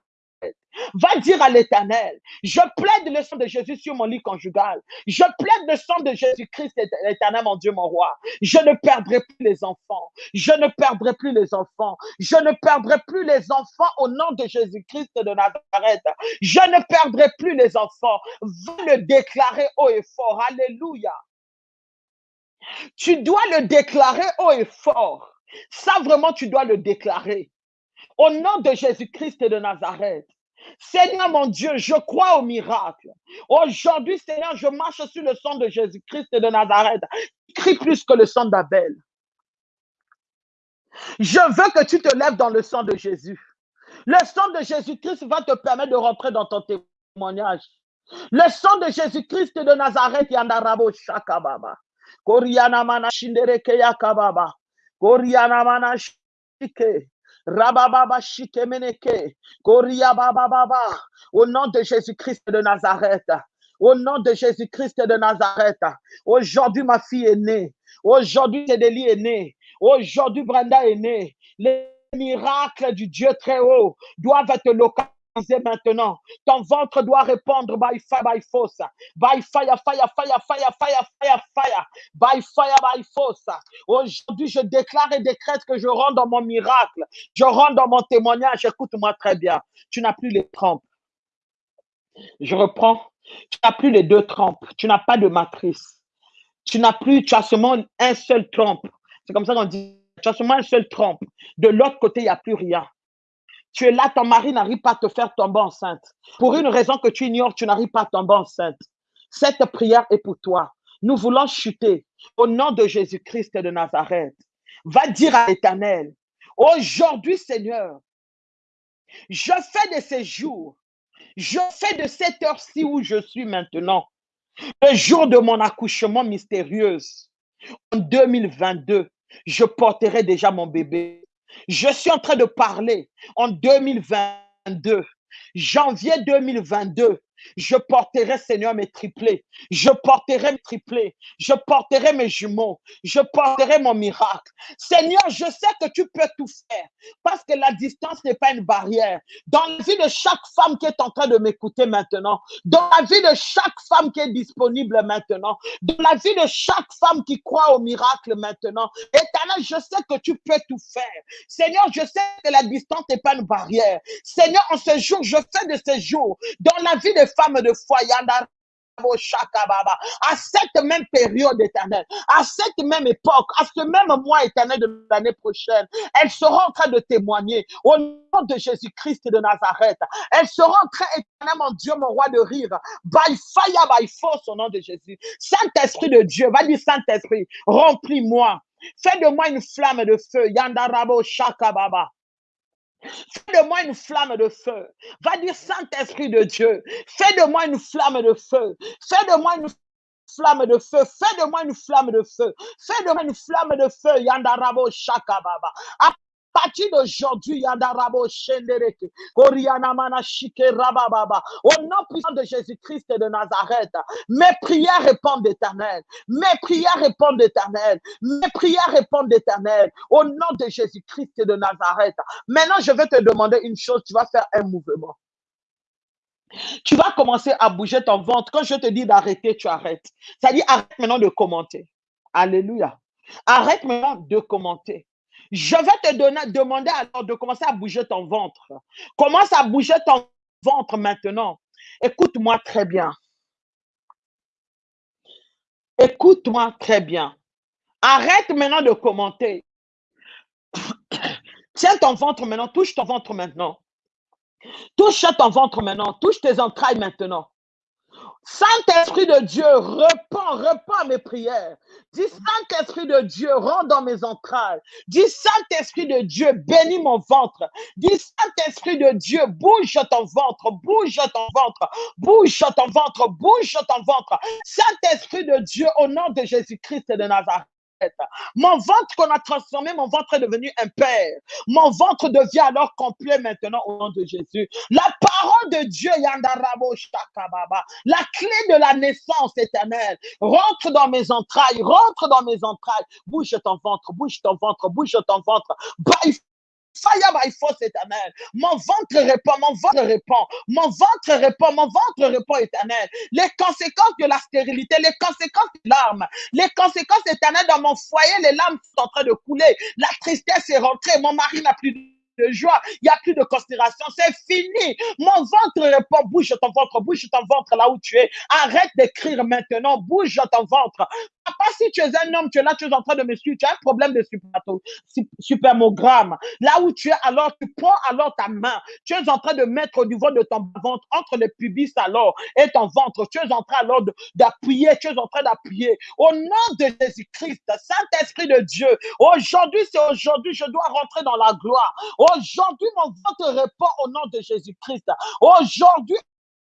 Va dire à l'éternel, je plaide le sang de Jésus sur mon lit conjugal. Je plaide le sang de Jésus-Christ, l'éternel, mon Dieu, mon roi. Je ne perdrai plus les enfants. Je ne perdrai plus les enfants. Je ne perdrai plus les enfants au nom de Jésus-Christ de Nazareth. Je ne perdrai plus les enfants. Va le déclarer haut et fort. Alléluia. Tu dois le déclarer haut et fort. Ça, vraiment, tu dois le déclarer. Au nom de Jésus-Christ de Nazareth. Seigneur mon Dieu, je crois au miracle. Aujourd'hui, Seigneur, je marche sur le sang de Jésus-Christ de Nazareth. Crie plus que le sang d'Abel. Je veux que tu te lèves dans le sang de Jésus. Le sang de Jésus-Christ va te permettre de rentrer dans ton témoignage. Le sang de Jésus-Christ de Nazareth, Yandarabo Shakababa. Koriana mana shindereke. Koriana mana shike. Rabababa shike. Koria. Au nom de Jésus-Christ de Nazareth. Au nom de Jésus-Christ de Nazareth. Aujourd'hui, ma fille est née. Aujourd'hui, Cédélie est née. Aujourd'hui, Brenda est née. Les miracles du Dieu très haut doivent être localisés maintenant. Ton ventre doit répondre by fire, by force. By fire, fire, fire, fire, fire, fire, fire. By fire, by force. Aujourd'hui, je déclare et décrète que je rentre dans mon miracle. Je rentre dans mon témoignage. Écoute-moi très bien. Tu n'as plus les trompes. Je reprends. Tu n'as plus les deux trompes. Tu n'as pas de matrice. Tu n'as plus, tu as seulement un seul trompe. C'est comme ça qu'on dit. Tu as seulement un seul trompe. De l'autre côté, il n'y a plus rien. Tu es là, ton mari n'arrive pas à te faire tomber enceinte. Pour une raison que tu ignores, tu n'arrives pas à tomber enceinte. Cette prière est pour toi. Nous voulons chuter au nom de Jésus-Christ de Nazareth. Va dire à l'Éternel, aujourd'hui Seigneur, je fais de ces jours, je fais de cette heure-ci où je suis maintenant, le jour de mon accouchement mystérieux. En 2022, je porterai déjà mon bébé. Je suis en train de parler en 2022, janvier 2022. Je porterai, Seigneur, mes triplés. Je porterai mes triplés. Je porterai mes jumeaux. Je porterai mon miracle. Seigneur, je sais que tu peux tout faire parce que la distance n'est pas une barrière. Dans la vie de chaque femme qui est en train de m'écouter maintenant, dans la vie de chaque femme qui est disponible maintenant, dans la vie de chaque femme qui croit au miracle maintenant, éternel, je sais que tu peux tout faire. Seigneur, je sais que la distance n'est pas une barrière. Seigneur, en ce jour, je fais de ces jours, dans la vie de femmes de foi, à cette même période éternelle, à cette même époque, à ce même mois éternel de l'année prochaine, elles seront en train de témoigner au nom de Jésus-Christ de Nazareth. Elles seront en train, éternel, mon Dieu, mon roi, de rire. By fire, by force, au nom de Jésus. Saint-Esprit de Dieu, va dire Saint-Esprit, remplis-moi. Fais de moi une flamme de feu. Yandarabo Shakababa. Fais de moi une flamme de feu. Va dire Saint-Esprit de Dieu. Fais de moi une flamme de feu. Fais de moi une flamme de feu. Fais de moi une flamme de feu. Fais de moi une flamme de feu. Yandarabo Shakababa d'aujourd'hui, Shendereke, Rabababa, au nom puissant de Jésus-Christ de Nazareth, mes prières répondent d'éternel, mes prières répondent d'éternel, mes prières répondent d'éternel, au nom de Jésus-Christ de Nazareth. Maintenant, je vais te demander une chose, tu vas faire un mouvement. Tu vas commencer à bouger ton ventre. Quand je te dis d'arrêter, tu arrêtes. Ça dit arrête maintenant de commenter. Alléluia. Arrête maintenant de commenter. Je vais te donner, demander alors de commencer à bouger ton ventre. Commence à bouger ton ventre maintenant. Écoute-moi très bien. Écoute-moi très bien. Arrête maintenant de commenter. Tiens ton ventre maintenant, touche ton ventre maintenant. Touche ton ventre maintenant, touche tes entrailles maintenant. Saint-Esprit de Dieu, repends, repends mes prières. Dis Saint-Esprit de Dieu, rentre dans mes entrailles. Dis Saint-Esprit de Dieu, bénis mon ventre. Dis Saint-Esprit de Dieu, bouge ton ventre, bouge ton ventre, bouge ton ventre, bouge ton ventre. Saint-Esprit de Dieu, au nom de Jésus-Christ de Nazareth. Mon ventre qu'on a transformé, mon ventre est devenu un père. Mon ventre devient alors complet maintenant au nom de Jésus. La parole de Dieu, Yandarabo Shakababa, la clé de la naissance éternelle, rentre dans mes entrailles, rentre dans mes entrailles. Bouge ton ventre, bouge ton ventre, bouge ton ventre. Fire by force éternel. Mon ventre répond, mon ventre répond, mon ventre répond, mon ventre répond éternel. Les conséquences de la stérilité, les conséquences des larmes, les conséquences éternelles dans mon foyer, les larmes sont en train de couler. La tristesse est rentrée, mon mari n'a plus de joie, il n'y a plus de considération, c'est fini. Mon ventre répond, bouge ton ventre, bouge ton ventre là où tu es. Arrête d'écrire maintenant, bouge ton ventre. Si tu es un homme, tu es là, tu es en train de me suivre, tu as un problème de supermogramme. Là où tu es, alors tu prends alors ta main, tu es en train de mettre au niveau de ton ventre, entre le pubis alors et ton ventre, tu es en train alors d'appuyer, tu es en train d'appuyer. Au nom de Jésus-Christ, Saint-Esprit de Dieu, aujourd'hui, c'est aujourd'hui, je dois rentrer dans la gloire. Aujourd'hui, mon ventre répond au nom de Jésus-Christ. Aujourd'hui,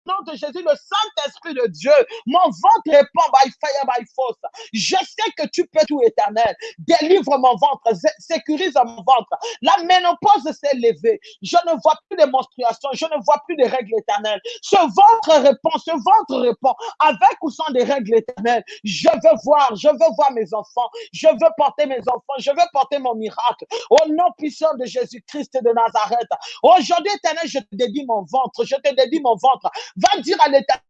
nom de Jésus, le Saint-Esprit de Dieu, mon ventre répond by fire, by force. Je sais que tu peux tout éternel. Délivre mon ventre, sécurise mon ventre. La ménopause s'est levée. Je ne vois plus de menstruations, je ne vois plus de règles éternelles. Ce ventre répond, ce ventre répond avec ou sans des règles éternelles. Je veux voir, je veux voir mes enfants, je veux porter mes enfants, je veux porter mon miracle. Au nom puissant de Jésus-Christ de Nazareth. Aujourd'hui, éternel, je te dédie mon ventre, je te dédie mon ventre. Va dire à l'éternel,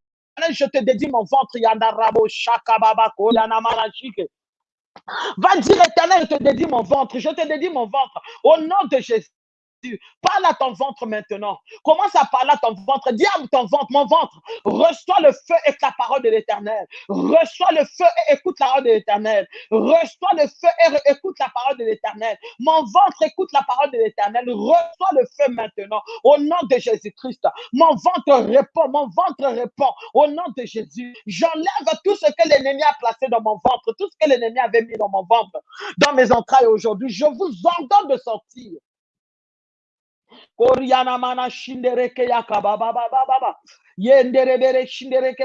je te dédie mon ventre. Va dire éternel, je te dédie mon ventre, je te dédie mon ventre. Au nom de Jésus. Parle à ton ventre maintenant. Commence à parler à ton ventre. Dis ton ventre, mon ventre, reçois le feu et la parole de l'éternel. Reçois le feu et écoute la parole de l'éternel. Reçois le feu et écoute la parole de l'éternel. Mon ventre écoute la parole de l'éternel. Reçois le feu maintenant. Au nom de Jésus-Christ. Mon ventre répond. Mon ventre répond. Au nom de Jésus. J'enlève tout ce que l'ennemi a placé dans mon ventre. Tout ce que l'ennemi avait mis dans mon ventre. Dans mes entrailles aujourd'hui. Je vous ordonne de sortir. Koriana mana baba baba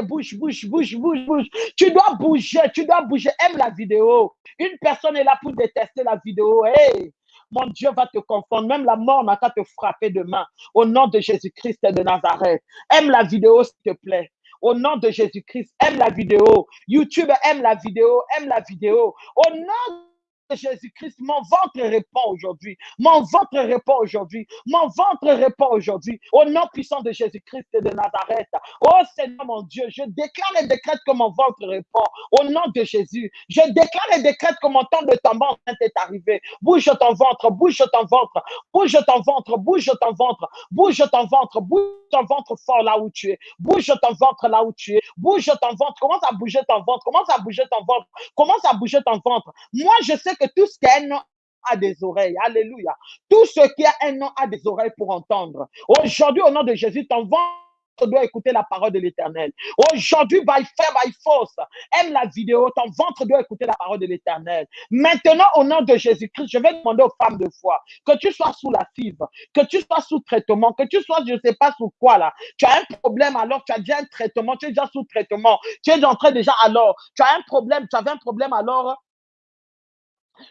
bouge bouge bouge bouge bouge. Tu dois bouger, tu dois bouger. Aime la vidéo. Une personne est là pour détester la vidéo. Hey, mon Dieu va te confondre. Même la mort n'a qu'à te frapper demain. Au nom de Jésus-Christ de Nazareth. Aime la vidéo, s'il te plaît. Au nom de Jésus-Christ, aime la vidéo. YouTube aime la vidéo, aime la vidéo. Au nom Jésus-Christ, mon ventre répond aujourd'hui. Mon ventre répond aujourd'hui. Mon ventre répond aujourd'hui. Au nom puissant de Jésus-Christ de Nazareth. Oh Seigneur mon Dieu, je déclare et décrète que mon ventre répond. Au nom de Jésus, je déclare et décrète que mon temps de tombant est arrivé. Bouge ton ventre, bouge ton ventre, bouge ton ventre, bouge ton ventre, bouge ton ventre, bouge ton ventre fort là où tu es. Bouge ton ventre là où tu es. Bouge ton ventre. Commence à bouger ton ventre. Commence à bouger ton ventre. Commence à bouger ton ventre. Moi, je sais que tout ce qui a un nom a des oreilles. Alléluia. Tout ce qui a un nom a des oreilles pour entendre. Aujourd'hui, au nom de Jésus, ton ventre doit écouter la parole de l'éternel. Aujourd'hui, by fire, by force, aime la vidéo, ton ventre doit écouter la parole de l'éternel. Maintenant, au nom de Jésus-Christ, je vais demander aux femmes de foi que tu sois sous la fibre, que tu sois sous traitement, que tu sois, je ne sais pas sous quoi là. Tu as un problème alors, tu as déjà un traitement, tu es déjà sous traitement, tu es entré déjà alors, tu as un problème, tu avais un problème alors,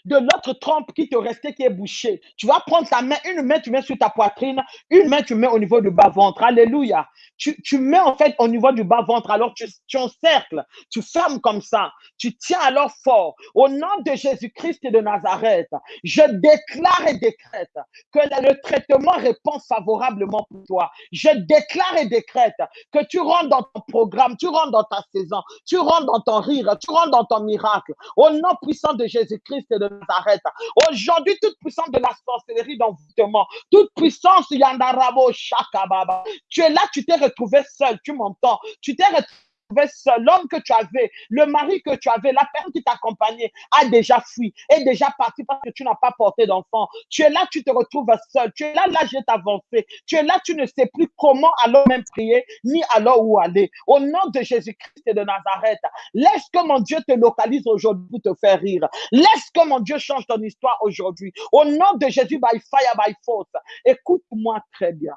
de l'autre trompe qui te restait, qui est bouchée. Tu vas prendre ta main, une main tu mets sur ta poitrine, une main tu mets au niveau du bas-ventre. Alléluia. Tu, tu, mets en fait au niveau du bas-ventre, alors tu, tu encercles, tu fermes comme ça, tu tiens alors fort. Au nom de Jésus-Christ de Nazareth, je déclare et décrète que le traitement répond favorablement pour toi. Je déclare et décrète que tu rentres dans ton programme, tu rentres dans ta saison, tu rentres dans ton rire, tu rentres dans ton miracle. Au nom puissant de Jésus-Christ de Nazareth. Aujourd'hui, toute puissance de la sorcellerie d'envoûtement, toute puissance Yandarabo Shakababa, tu es là, tu t'es retrouvé seul, tu m'entends, tu t'es retrouvé seul, l'homme que tu avais, le mari que tu avais, la personne qui t'accompagnait a déjà fui, est déjà parti parce que tu n'as pas porté d'enfant. Tu es là, tu te retrouves seul. Tu es là, l'âge est avancé. Tu es là, tu ne sais plus comment alors même prier, ni alors où aller. Au nom de Jésus-Christ et de Nazareth, laisse que mon Dieu te localise aujourd'hui pour te faire rire. Laisse que mon Dieu change ton histoire aujourd'hui. Au nom de Jésus, by fire, by force. Écoute-moi très bien.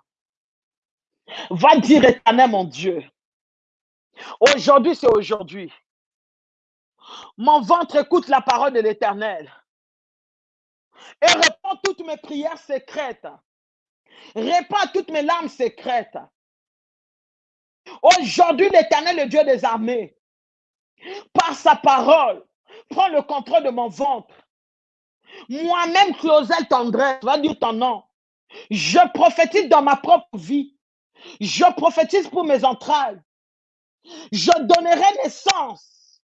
Va dire éternel, mon Dieu. Aujourd'hui, c'est aujourd'hui. Mon ventre écoute la parole de l'Éternel et répond toutes mes prières secrètes. Répond à toutes mes larmes secrètes. Aujourd'hui, l'Éternel, le Dieu des armées, par sa parole, prend le contrôle de mon ventre. Moi-même, Clausel Tendresse, va dire ton nom. Je prophétise dans ma propre vie. Je prophétise pour mes entrailles. Je donnerai naissance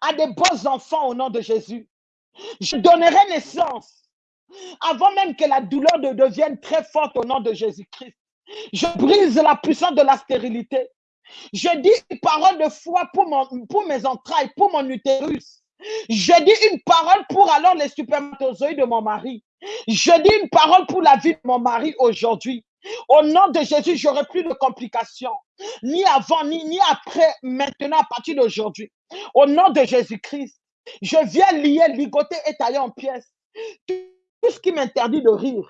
à des beaux enfants au nom de Jésus. Je donnerai naissance avant même que la douleur ne devienne très forte au nom de Jésus-Christ. Je brise la puissance de la stérilité. Je dis une parole de foi pour, pour mes entrailles, pour mon utérus. Je dis une parole pour alors les supermatozoïdes de mon mari. Je dis une parole pour la vie de mon mari aujourd'hui. Au nom de Jésus, j'aurai plus de complications, ni avant, ni, ni après, maintenant, à partir d'aujourd'hui. Au nom de Jésus-Christ, je viens lier, ligoter et tailler en pièces tout ce qui m'interdit de rire,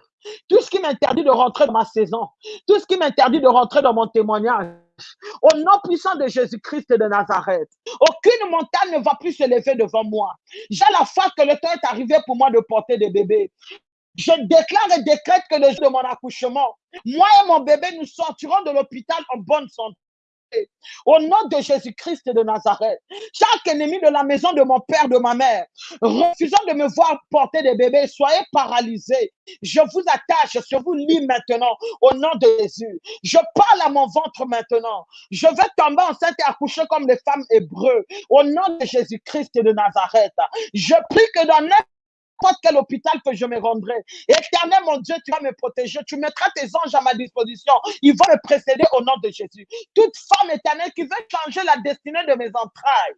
tout ce qui m'interdit de rentrer dans ma saison, tout ce qui m'interdit de rentrer dans mon témoignage. Au nom puissant de Jésus-Christ de Nazareth, aucune montagne ne va plus se lever devant moi. J'ai la foi que le temps est arrivé pour moi de porter des bébés. Je déclare et décrète que le jour de mon accouchement, moi et mon bébé, nous sortirons de l'hôpital en bonne santé. Au nom de Jésus-Christ de Nazareth, chaque ennemi de la maison de mon père, de ma mère, refusant de me voir porter des bébés, soyez paralysés. Je vous attache, je vous lis maintenant au nom de Jésus. Je parle à mon ventre maintenant. Je vais tomber enceinte et accoucher comme les femmes hébreux. Au nom de Jésus-Christ de Nazareth, je prie que dans quel hôpital que je me rendrai. Éternel, mon Dieu, tu vas me protéger. Tu mettras tes anges à ma disposition. Ils vont me précéder au nom de Jésus. Toute femme éternelle qui veut changer la destinée de mes entrailles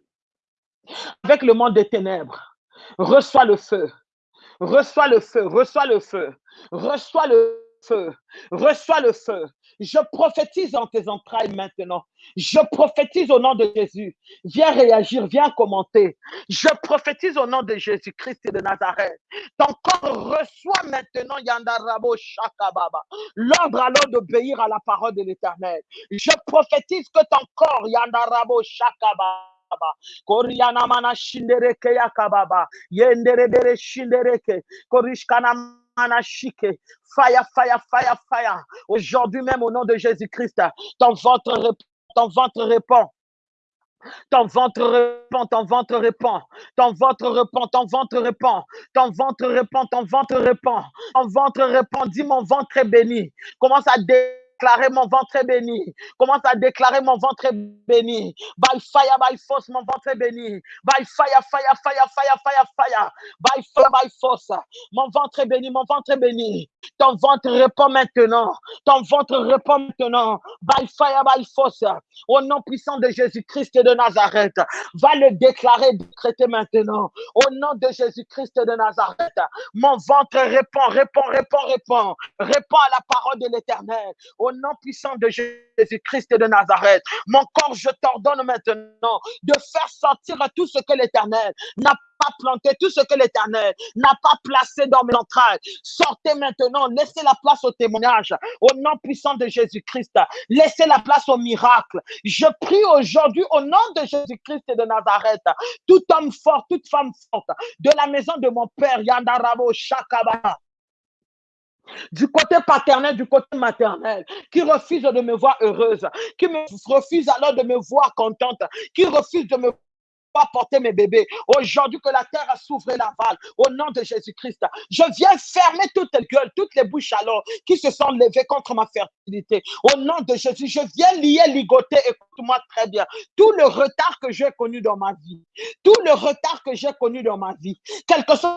avec le monde des ténèbres, reçois le feu. Reçois le feu, reçois le feu, reçois le feu, reçois le feu. Je prophétise en tes entrailles maintenant. Je prophétise au nom de Jésus. Viens réagir, viens commenter. Je prophétise au nom de Jésus-Christ de Nazareth. Ton corps reçoit maintenant Yandarabo Shakababa. L'ordre alors d'obéir à la parole de l'Éternel. Je prophétise que ton corps Yandarabo Shakababa. Koriana mana shindereke yakababa. Yendere bere shindereke. Korishkana manashike. Fire, fire, fire, fire. Aujourd'hui même, au nom de Jésus-Christ, ton ventre ton ventre répond. Ton ventre répand, ton ventre répand, ton ventre répand, ton ventre répand, ton ventre répand, ton ventre répand, ton ventre répand. Dis mon ventre est béni. Commence à dé déclarer mon ventre est béni. Commence à déclarer mon ventre est béni. By fire, by force, mon ventre est béni. By fire, fire, fire, fire, fire, fire. By fire, by force. Mon ventre est béni, mon ventre est béni. Ton ventre répond maintenant. Ton ventre répond maintenant. By fire, by force. Au nom puissant de Jésus-Christ de Nazareth. Va le déclarer, décréter maintenant. Au nom de Jésus-Christ de Nazareth. Mon ventre répond, répond, répond, répond. Répond à la parole de l'éternel nom puissant de Jésus-Christ de Nazareth. Mon corps, je t'ordonne maintenant de faire sortir tout ce que l'Éternel n'a pas planté, tout ce que l'Éternel n'a pas placé dans mes entrailles. Sortez maintenant, laissez la place au témoignage, au nom puissant de Jésus-Christ. Laissez la place au miracle. Je prie aujourd'hui au nom de Jésus-Christ de Nazareth, tout homme fort, toute femme forte, de la maison de mon père, Yandarabo Shakaba du côté paternel, du côté maternel, qui refuse de me voir heureuse, qui me refuse alors de me voir contente, qui refuse de me voir porter mes bébés. Aujourd'hui que la terre a s'ouvert la valle, au nom de Jésus-Christ, je viens fermer toutes les gueules, toutes les bouches alors qui se sont levées contre ma fertilité. Au nom de Jésus, je viens lier, ligoter, écoute-moi très bien, tout le retard que j'ai connu dans ma vie, tout le retard que j'ai connu dans ma vie, quelque chose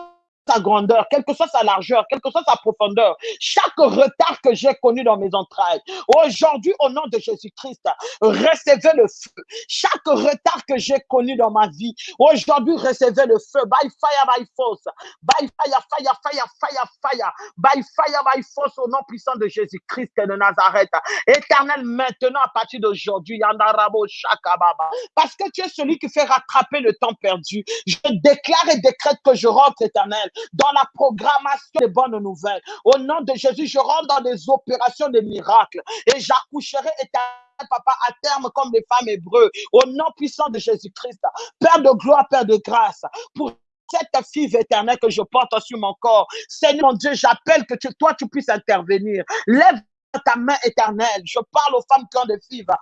sa grandeur, quelle que soit sa largeur, quelle que soit sa profondeur, chaque retard que j'ai connu dans mes entrailles, aujourd'hui, au nom de Jésus-Christ, recevez le feu. Chaque retard que j'ai connu dans ma vie, aujourd'hui, recevez le feu. By fire, by force. By fire, fire, fire, fire, fire. By fire, by force, au nom puissant de Jésus-Christ de Nazareth. Éternel, maintenant, à partir d'aujourd'hui, Yandarabo Shakababa. Parce que tu es celui qui fait rattraper le temps perdu. Je déclare et décrète que je rentre, éternel, dans la programmation des bonnes nouvelles. Au nom de Jésus, je rentre dans des opérations de miracles et j'accoucherai éternel papa, à terme comme les femmes hébreux, au nom puissant de Jésus-Christ. Père de gloire, Père de grâce, pour cette fille éternelle que je porte sur mon corps. Seigneur mon Dieu, j'appelle que toi, tu puisses intervenir. Lève ta main éternelle. Je parle aux femmes qui ont des fibres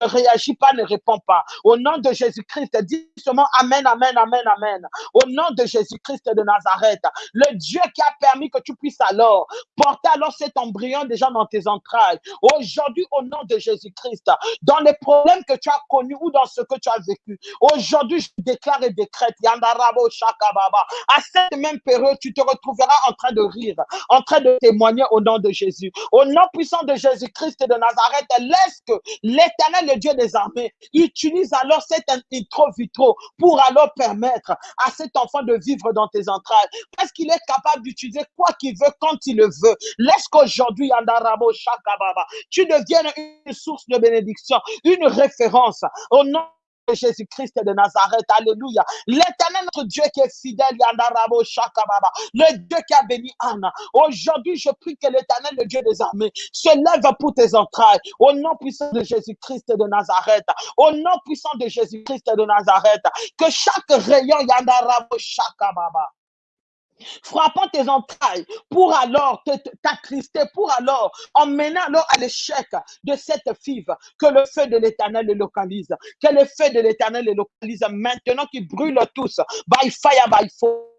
ne réagis pas, ne réponds pas. Au nom de Jésus-Christ, dis seulement Amen, Amen, Amen, Amen. Au nom de Jésus-Christ de Nazareth, le Dieu qui a permis que tu puisses alors porter alors cet embryon déjà dans tes entrailles. Aujourd'hui, au nom de Jésus-Christ, dans les problèmes que tu as connus ou dans ce que tu as vécu, aujourd'hui, je déclare et décrète, Yandarabo Shakababa, à cette même période, tu te retrouveras en train de rire, en train de témoigner au nom de Jésus. Au nom puissant de Jésus-Christ de Nazareth, laisse que l'éternel Dieu des armées utilise alors cet intro vitro pour alors permettre à cet enfant de vivre dans tes entrailles. Parce qu'il est capable d'utiliser quoi qu'il veut quand il le veut. Laisse qu'aujourd'hui, Andarabo Shakababa, tu deviennes une source de bénédiction, une référence au nom Jésus-Christ de Nazareth. Alléluia. L'éternel notre Dieu qui est fidèle, Yandarabo Shakababa. Le Dieu qui a béni Anna. Aujourd'hui, je prie que l'éternel, le Dieu des armées, se lève pour tes entrailles. Au nom puissant de Jésus-Christ de Nazareth. Au nom puissant de Jésus-Christ de Nazareth. Que chaque rayon, Yandarabo Shakababa frappant tes entrailles pour alors t'attrister, pour alors emmener alors à l'échec de cette five, que le feu de l'éternel les localise, que le feu de l'éternel les localise maintenant qu'ils brûlent tous, by fire, by force.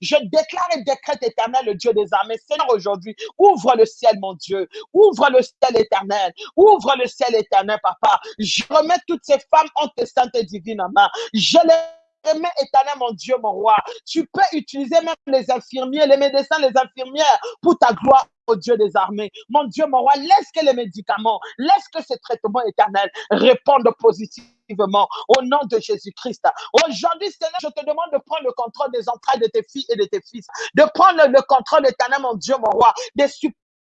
Je déclare et décrète éternel, le Dieu des armées. Seigneur, aujourd'hui, ouvre le ciel, mon Dieu. Ouvre le ciel éternel. Ouvre le ciel éternel, papa. Je remets toutes ces femmes en tes saintes et divines mains. Je les mais éternel, mon Dieu, mon roi, tu peux utiliser même les infirmiers, les médecins, les infirmières pour ta gloire. au Dieu des armées, mon Dieu, mon roi, laisse que les médicaments, laisse que ces traitements éternels répondent positivement au nom de Jésus-Christ. Aujourd'hui, Seigneur, je te demande de prendre le contrôle des entrailles de tes filles et de tes fils, de prendre le, contrôle éternel, mon Dieu, mon roi, des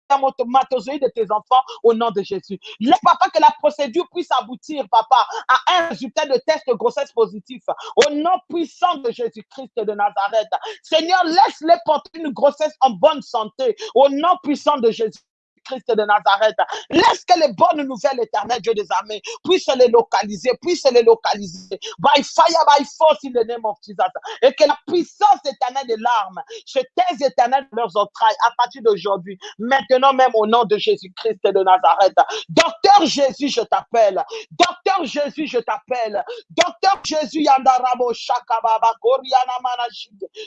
de tes enfants au nom de Jésus. Laisse, papa, que la procédure puisse aboutir, papa, à un résultat de test de grossesse positif au nom puissant de Jésus-Christ de Nazareth. Seigneur, laisse-les porter une grossesse en bonne santé au nom puissant de Jésus. Christ de Nazareth. Laisse que les bonnes nouvelles éternelles, Dieu des armées, puissent les localiser, puissent les localiser. By fire, by force, in the name of Jesus. Et que la puissance éternelle des larmes se taise éternelle dans leurs entrailles à partir d'aujourd'hui. Maintenant même au nom de Jésus-Christ de Nazareth. Docteur Jésus, je t'appelle. Docteur Jésus, je t'appelle. Docteur Jésus, Yandarabo Shakababa,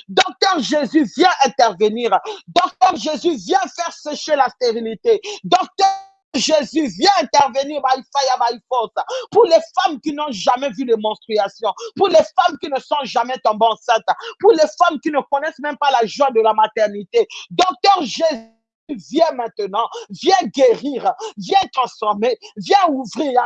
Docteur Jésus, viens intervenir. Docteur Jésus, viens faire sécher la stérilité. Docteur Jésus, viens intervenir by fire, by force. Pour les femmes qui n'ont jamais vu de menstruation, pour les femmes qui ne sont jamais tombées enceintes, pour les femmes qui ne connaissent même pas la joie de la maternité. Docteur Jésus, viens maintenant, viens guérir, viens transformer, viens ouvrir.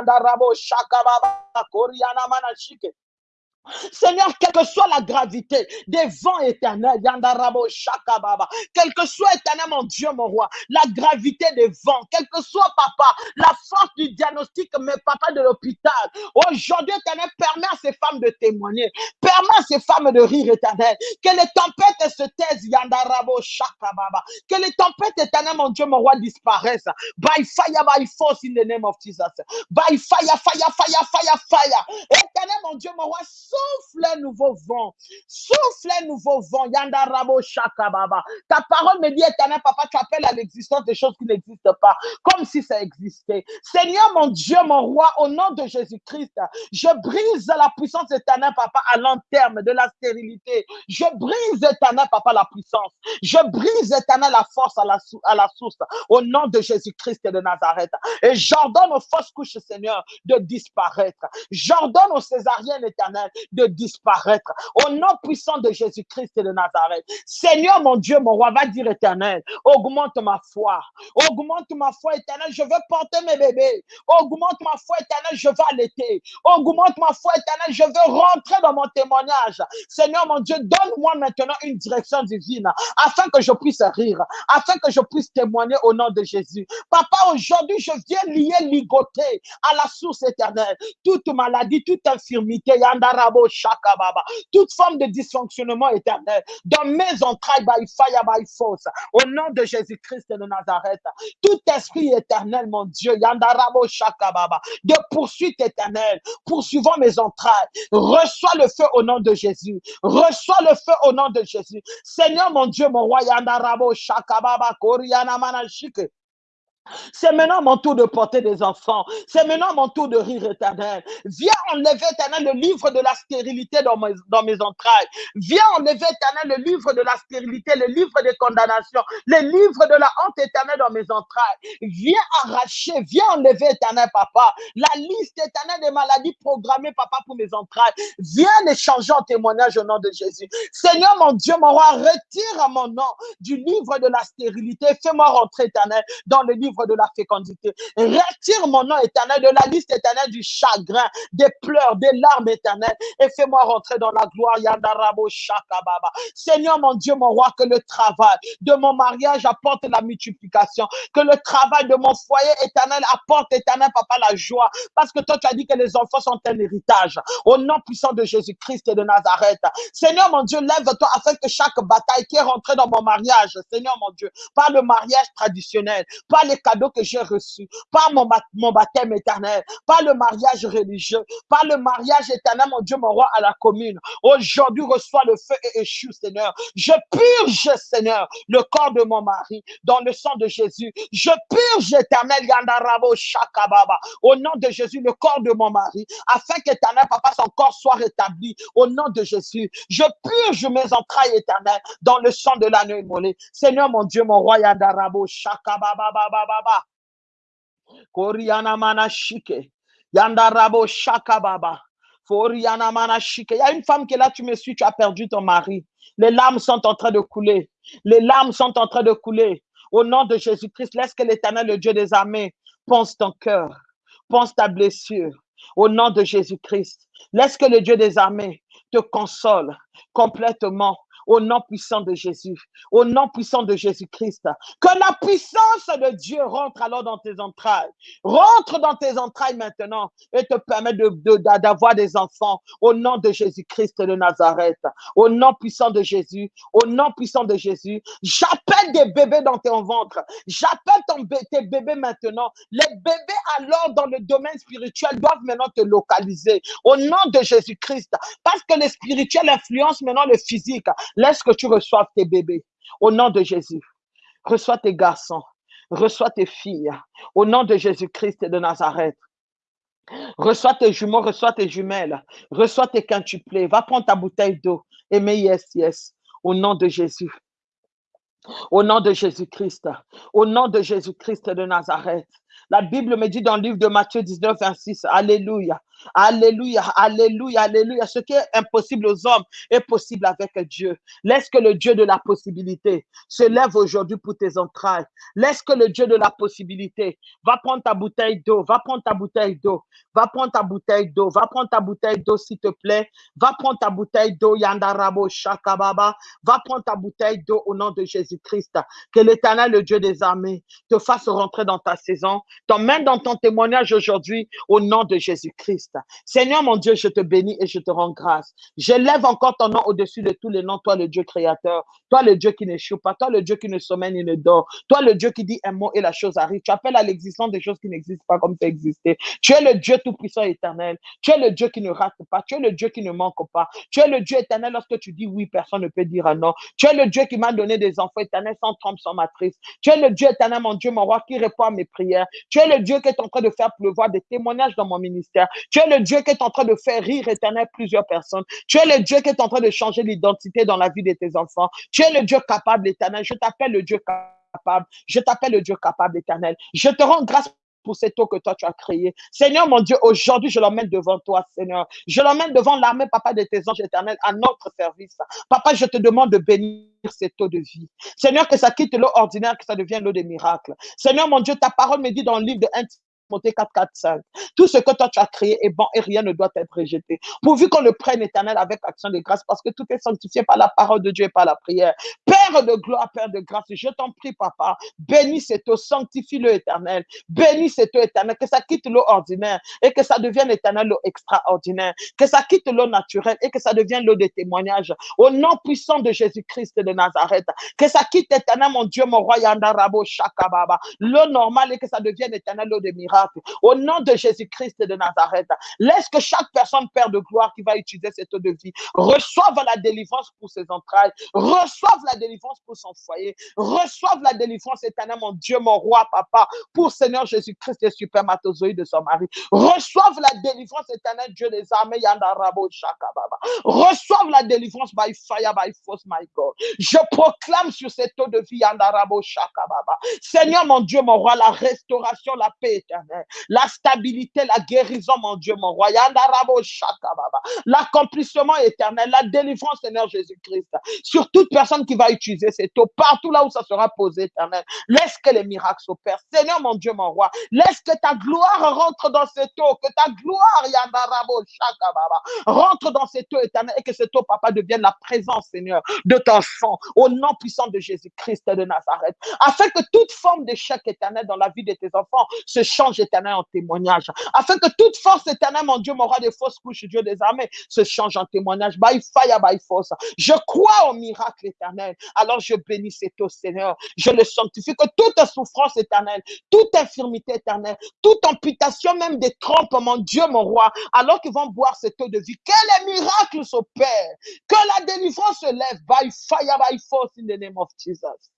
Seigneur, quelle que soit la gravité des vents éternels, Yandarabo Shakababa, quel que soit éternel, mon Dieu, mon roi, la gravité des vents, quel que soit, papa, la force du diagnostic, mais papa de l'hôpital, aujourd'hui, éternel, permet à ces femmes de témoigner, permet à ces femmes de rire, éternel, que les tempêtes se taisent, Yandarabo Shakababa, que les tempêtes, éternel, mon Dieu, mon roi, disparaissent, by fire, by force, in the name of Jesus, by fire, fire, fire, fire, fire, éternel, mon Dieu, mon roi, souffle un nouveau vent. Souffle un nouveau vent. Shakababa. Ta parole me dit, éternel papa, tu appelles à l'existence des choses qui n'existent pas, comme si ça existait. Seigneur, mon Dieu, mon roi, au nom de Jésus-Christ, je brise la puissance éternelle, papa, à long terme de la stérilité. Je brise éternel, papa, la puissance. Je brise éternel la force à la, à la source, au nom de Jésus-Christ de Nazareth. Et j'ordonne aux fausses couches, Seigneur, de disparaître. J'ordonne aux césariennes éternelles de disparaître. Au nom puissant de Jésus-Christ de Nazareth. Seigneur, mon Dieu, mon roi, va dire éternel, augmente ma foi. Augmente ma foi éternelle, je veux porter mes bébés. Augmente ma foi éternelle, je veux allaiter. Augmente ma foi éternelle, je veux rentrer dans mon témoignage. Seigneur, mon Dieu, donne-moi maintenant une direction divine afin que je puisse rire, afin que je puisse témoigner au nom de Jésus. Papa, aujourd'hui, je viens lier, ligoter à la source éternelle toute maladie, toute infirmité. Yandara toute forme de dysfonctionnement éternel. Dans mes entrailles by fire, by force, au nom de Jésus-Christ de Nazareth, tout esprit éternel, mon Dieu, Yandarabo Shakababa, de poursuite éternelle, poursuivant mes entrailles, reçois le feu au nom de Jésus, reçois le feu au nom de Jésus. Seigneur, mon Dieu, mon roi, Yandarabo Shakababa, Koriana Manashike. C'est maintenant mon tour de porter des enfants. C'est maintenant mon tour de rire éternel. Viens enlever éternel le livre de la stérilité dans mes, dans mes entrailles. Viens enlever éternel le livre de la stérilité, le livre de condamnation, le livre de la honte éternelle dans mes entrailles. Viens arracher, viens enlever éternel papa la liste éternelle des maladies programmées papa pour mes entrailles. Viens les changer en témoignage au nom de Jésus. Seigneur mon Dieu, mon roi, retire mon nom du livre de la stérilité. Fais-moi rentrer éternel dans le livre de la fécondité. Retire mon nom éternel de la liste éternelle du chagrin, des pleurs, des larmes éternelles et fais-moi rentrer dans la gloire. Seigneur mon Dieu, mon roi, que le travail de mon mariage apporte la multiplication, que le travail de mon foyer éternel apporte éternel, papa, la joie. Parce que toi, tu as dit que les enfants sont un héritage. Au nom puissant de Jésus-Christ et de Nazareth. Seigneur mon Dieu, lève-toi afin que chaque bataille qui est rentrée dans mon mariage, Seigneur mon Dieu, par le mariage traditionnel, par les cadeaux que j'ai reçus, par mon, baptême éternel, par le mariage religieux, par le mariage éternel, mon Dieu, mon roi, à la commune. Aujourd'hui, reçois le feu et échoue, Seigneur. Je purge, Seigneur, le corps de mon mari dans le sang de Jésus. Je purge, éternel, Yandarabo Shakababa, au nom de Jésus, le corps de mon mari, afin qu'éternel, papa, son corps soit rétabli au nom de Jésus. Je purge mes entrailles éternelles dans le sang de l'agneau immolé. Seigneur, mon Dieu, mon roi, Yandarabo Shakababa, Shakababa. Il y a une femme qui est là, tu me suis, tu as perdu ton mari. Les larmes sont en train de couler. Les larmes sont en train de couler. Au nom de Jésus-Christ, laisse que l'éternel, le Dieu des armées, pense ton cœur, pense ta blessure. Au nom de Jésus-Christ, laisse que le Dieu des armées te console complètement au nom puissant de Jésus, au nom puissant de Jésus-Christ. Que la puissance de Dieu rentre alors dans tes entrailles. Rentre dans tes entrailles maintenant et te permet d'avoir de, des enfants au nom de Jésus-Christ de Nazareth. Au nom puissant de Jésus, au nom puissant de Jésus, j'appelle des bébés dans ton ventre. J'appelle tes bébés maintenant. Les bébés alors dans le domaine spirituel doivent maintenant te localiser au nom de Jésus-Christ. Parce que le spirituel influence maintenant le physique. Laisse que tu reçoives tes bébés. Au nom de Jésus. Reçois tes garçons. Reçois tes filles. Au nom de Jésus-Christ et de Nazareth. Reçois tes jumeaux, reçois tes jumelles. Reçois tes quintuplés. Va prendre ta bouteille d'eau. Mets yes, yes. Au nom de Jésus. Au nom de Jésus-Christ. Au nom de Jésus-Christ de Nazareth. La Bible me dit dans le livre de Matthieu 19, 26, Alléluia. Alléluia, alléluia, alléluia. Ce qui est impossible aux hommes est possible avec Dieu. Laisse que le Dieu de la possibilité se lève aujourd'hui pour tes entrailles. Laisse que le Dieu de la possibilité va prendre ta bouteille d'eau, va prendre ta bouteille d'eau, va prendre ta bouteille d'eau, va prendre ta bouteille d'eau s'il te plaît. Va prendre ta bouteille d'eau, Yandarabo Shakababa. Va prendre ta bouteille d'eau au nom de Jésus-Christ. Que l'éternel, le Dieu des armées, te fasse rentrer dans ta saison. T'emmène dans ton témoignage aujourd'hui au nom de Jésus-Christ. Seigneur mon Dieu, je te bénis et je te rends grâce. J'élève encore ton nom au-dessus de tous les noms, toi le Dieu créateur, toi le Dieu qui n'échoue pas, toi le Dieu qui ne sommeille ni ne dort, toi le Dieu qui dit un mot et la chose arrive. Tu appelles à l'existence des choses qui n'existent pas comme tu existé. Tu es le Dieu tout-puissant éternel. Tu es le Dieu qui ne rate pas. Tu es le Dieu qui ne manque pas. Tu es le Dieu éternel lorsque tu dis oui, personne ne peut dire non. Tu es le Dieu qui m'a donné des enfants éternels sans trompe, sans matrice. Tu es le Dieu éternel, mon Dieu, mon roi, qui répond à mes prières. Tu es le Dieu qui est en train de faire pleuvoir des témoignages dans mon ministère. Tu es le Dieu qui est en train de faire rire éternel plusieurs personnes. Tu es le Dieu qui est en train de changer l'identité dans la vie de tes enfants. Tu es le Dieu capable éternel. Je t'appelle le Dieu capable. Je t'appelle le Dieu capable éternel. Je te rends grâce pour cette eau que toi tu as créée. Seigneur mon Dieu, aujourd'hui je l'emmène devant toi, Seigneur. Je l'emmène devant l'armée, papa, de tes anges éternels à notre service. Papa, je te demande de bénir cette eau de vie. Seigneur, que ça quitte l'eau ordinaire, que ça devienne l'eau des miracles. Seigneur mon Dieu, ta parole me dit dans le livre de 1 Monter 4, 4, 5. Tout ce que toi tu as créé est bon et rien ne doit être rejeté. Pourvu qu'on le prenne éternel avec action de grâce parce que tout est sanctifié par la parole de Dieu et par la prière. Père de gloire, Père de grâce, je t'en prie, papa, bénis cette eau, sanctifie-le éternel. Bénis cette eau éternelle, que ça quitte l'eau ordinaire et que ça devienne éternel l'eau extraordinaire. Que ça quitte l'eau naturelle et que ça devienne l'eau des témoignages. Au nom puissant de Jésus-Christ de Nazareth. Que ça quitte éternel, mon Dieu, mon roi, Yandarabo, Shakababa. L'eau normale et que ça devienne éternel l'eau des miracles. Au nom de Jésus-Christ de Nazareth, laisse que chaque personne, Père de gloire, qui va utiliser cette eau de vie, reçoive la délivrance pour ses entrailles, reçoive la délivrance pour son foyer, reçoive la délivrance éternelle, mon Dieu, mon roi, papa, pour Seigneur Jésus-Christ et supermatozoïde de son mari. Reçoive la délivrance éternelle, Dieu des armées, Yandarabo Shakababa. Reçoive la délivrance by fire, by force, my God. Je proclame sur cette eau de vie, Yandarabo Shakababa. Seigneur, mon Dieu, mon roi, la restauration, la paix éternelle éternel. La stabilité, la guérison, mon Dieu, mon roi. L'accomplissement éternel, la délivrance, Seigneur Jésus-Christ. Sur toute personne qui va utiliser cette eau, partout là où ça sera posé, éternel. Laisse que les miracles s'opèrent. Seigneur, mon Dieu, mon roi. Laisse que ta gloire rentre dans cette eau, que ta gloire, Yandarabo Shakababa, rentre dans cette eau éternelle et que cette eau, papa, devienne la présence, Seigneur, de ton sang, au nom puissant de Jésus-Christ de Nazareth, afin que toute forme d'échec éternel dans la vie de tes enfants se change éternel en témoignage, afin que toute force éternelle, mon Dieu, mon roi des fausses couches, Dieu des armées, se change en témoignage. By fire, by force. Je crois au miracle éternel. Alors je bénis cette eau, Seigneur. Je le sanctifie que toute souffrance éternelle, toute infirmité éternelle, toute amputation même des trompes, mon Dieu, mon roi, alors qu'ils vont boire cette eau de vie, que les miracles s'opèrent, que la délivrance se lève by fire, by force in the name of Jesus.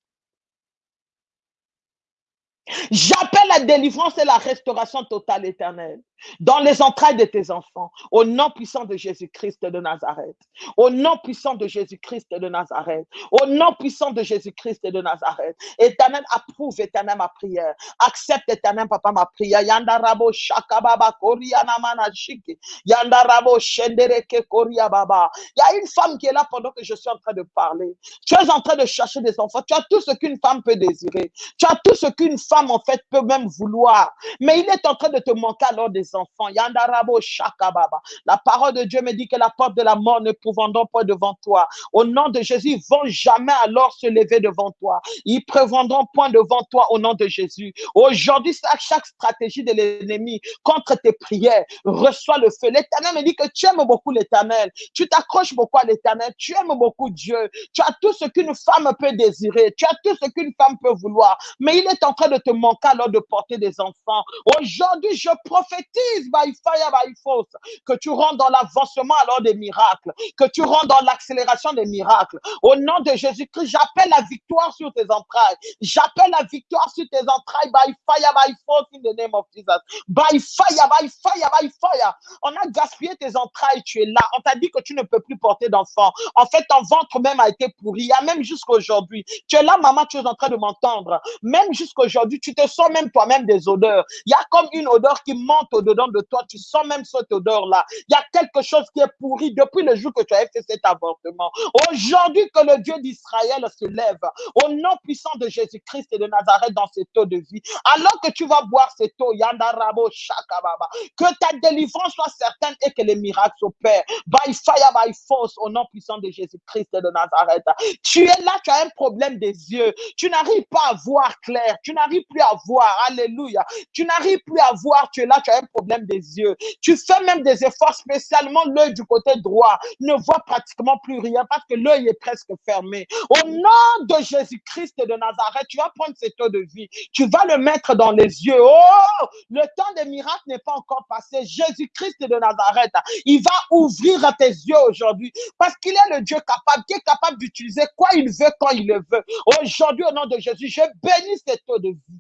J'appelle la délivrance et la restauration totale éternelle dans les entrailles de tes enfants, au nom puissant de Jésus-Christ de Nazareth, au nom puissant de Jésus-Christ de Nazareth, au nom puissant de Jésus-Christ de Nazareth. Éternel, approuve, éternel, ma prière. Accepte, éternel, papa, ma prière. Yandarabo shakababa koriana manashiki. Yandarabo shendereke baba. Il y a une femme qui est là pendant que je suis en train de parler. Tu es en train de chercher des enfants. Tu as tout ce qu'une femme peut désirer. Tu as tout ce qu'une femme, en fait, peut même vouloir. Mais il est en train de te manquer alors des enfants. Yandarabo Shakababa. La parole de Dieu me dit que la porte de la mort ne prévendront pas devant toi. Au nom de Jésus, ils vont jamais alors se lever devant toi. Ils prévendront point devant toi au nom de Jésus. Aujourd'hui, chaque stratégie de l'ennemi contre tes prières reçoit le feu. L'éternel me dit que tu aimes beaucoup l'éternel. Tu t'accroches beaucoup à l'éternel. Tu aimes beaucoup Dieu. Tu as tout ce qu'une femme peut désirer. Tu as tout ce qu'une femme peut vouloir. Mais il est en train de te manquer alors de porter des enfants. Aujourd'hui, je prophétise by fire, by force, que tu rentres dans l'avancement alors des miracles, que tu rentres dans l'accélération des miracles. Au nom de Jésus-Christ, j'appelle la victoire sur tes entrailles. J'appelle la victoire sur tes entrailles by fire, by force in the name of Jesus. By fire, by fire, by fire. On a gaspillé tes entrailles, tu es là. On t'a dit que tu ne peux plus porter d'enfant. En fait, ton ventre même a été pourri. Il y a même jusqu'aujourd'hui. Tu es là, maman, tu es en train de m'entendre. Même jusqu'aujourd'hui, tu te sens même toi-même des odeurs. Il y a comme une odeur qui monte au dedans de toi, tu sens même cette odeur-là. Il y a quelque chose qui est pourri depuis le jour que tu as fait cet avortement. Aujourd'hui, que le Dieu d'Israël se lève au nom puissant de Jésus-Christ et de Nazareth dans cette eau de vie. Alors que tu vas boire cette eau, Yandarabo Shakababa, que ta délivrance soit certaine et que les miracles s'opèrent. By fire, by force, au nom puissant de Jésus-Christ et de Nazareth. Tu es là, tu as un problème des yeux. Tu n'arrives pas à voir clair. Tu n'arrives plus à voir. Alléluia. Tu n'arrives plus à voir. Tu es là, tu as un problème des yeux. Tu fais même des efforts, spécialement l'œil du côté droit ne voit pratiquement plus rien parce que l'œil est presque fermé. Au nom de Jésus-Christ de Nazareth, tu vas prendre cette eau de vie. Tu vas le mettre dans les yeux. Oh, le temps des miracles n'est pas encore passé. Jésus-Christ de Nazareth, il va ouvrir tes yeux aujourd'hui parce qu'il est le Dieu capable, qui est capable d'utiliser quoi il veut quand il le veut. Aujourd'hui, au nom de Jésus, je bénis cette eau de vie.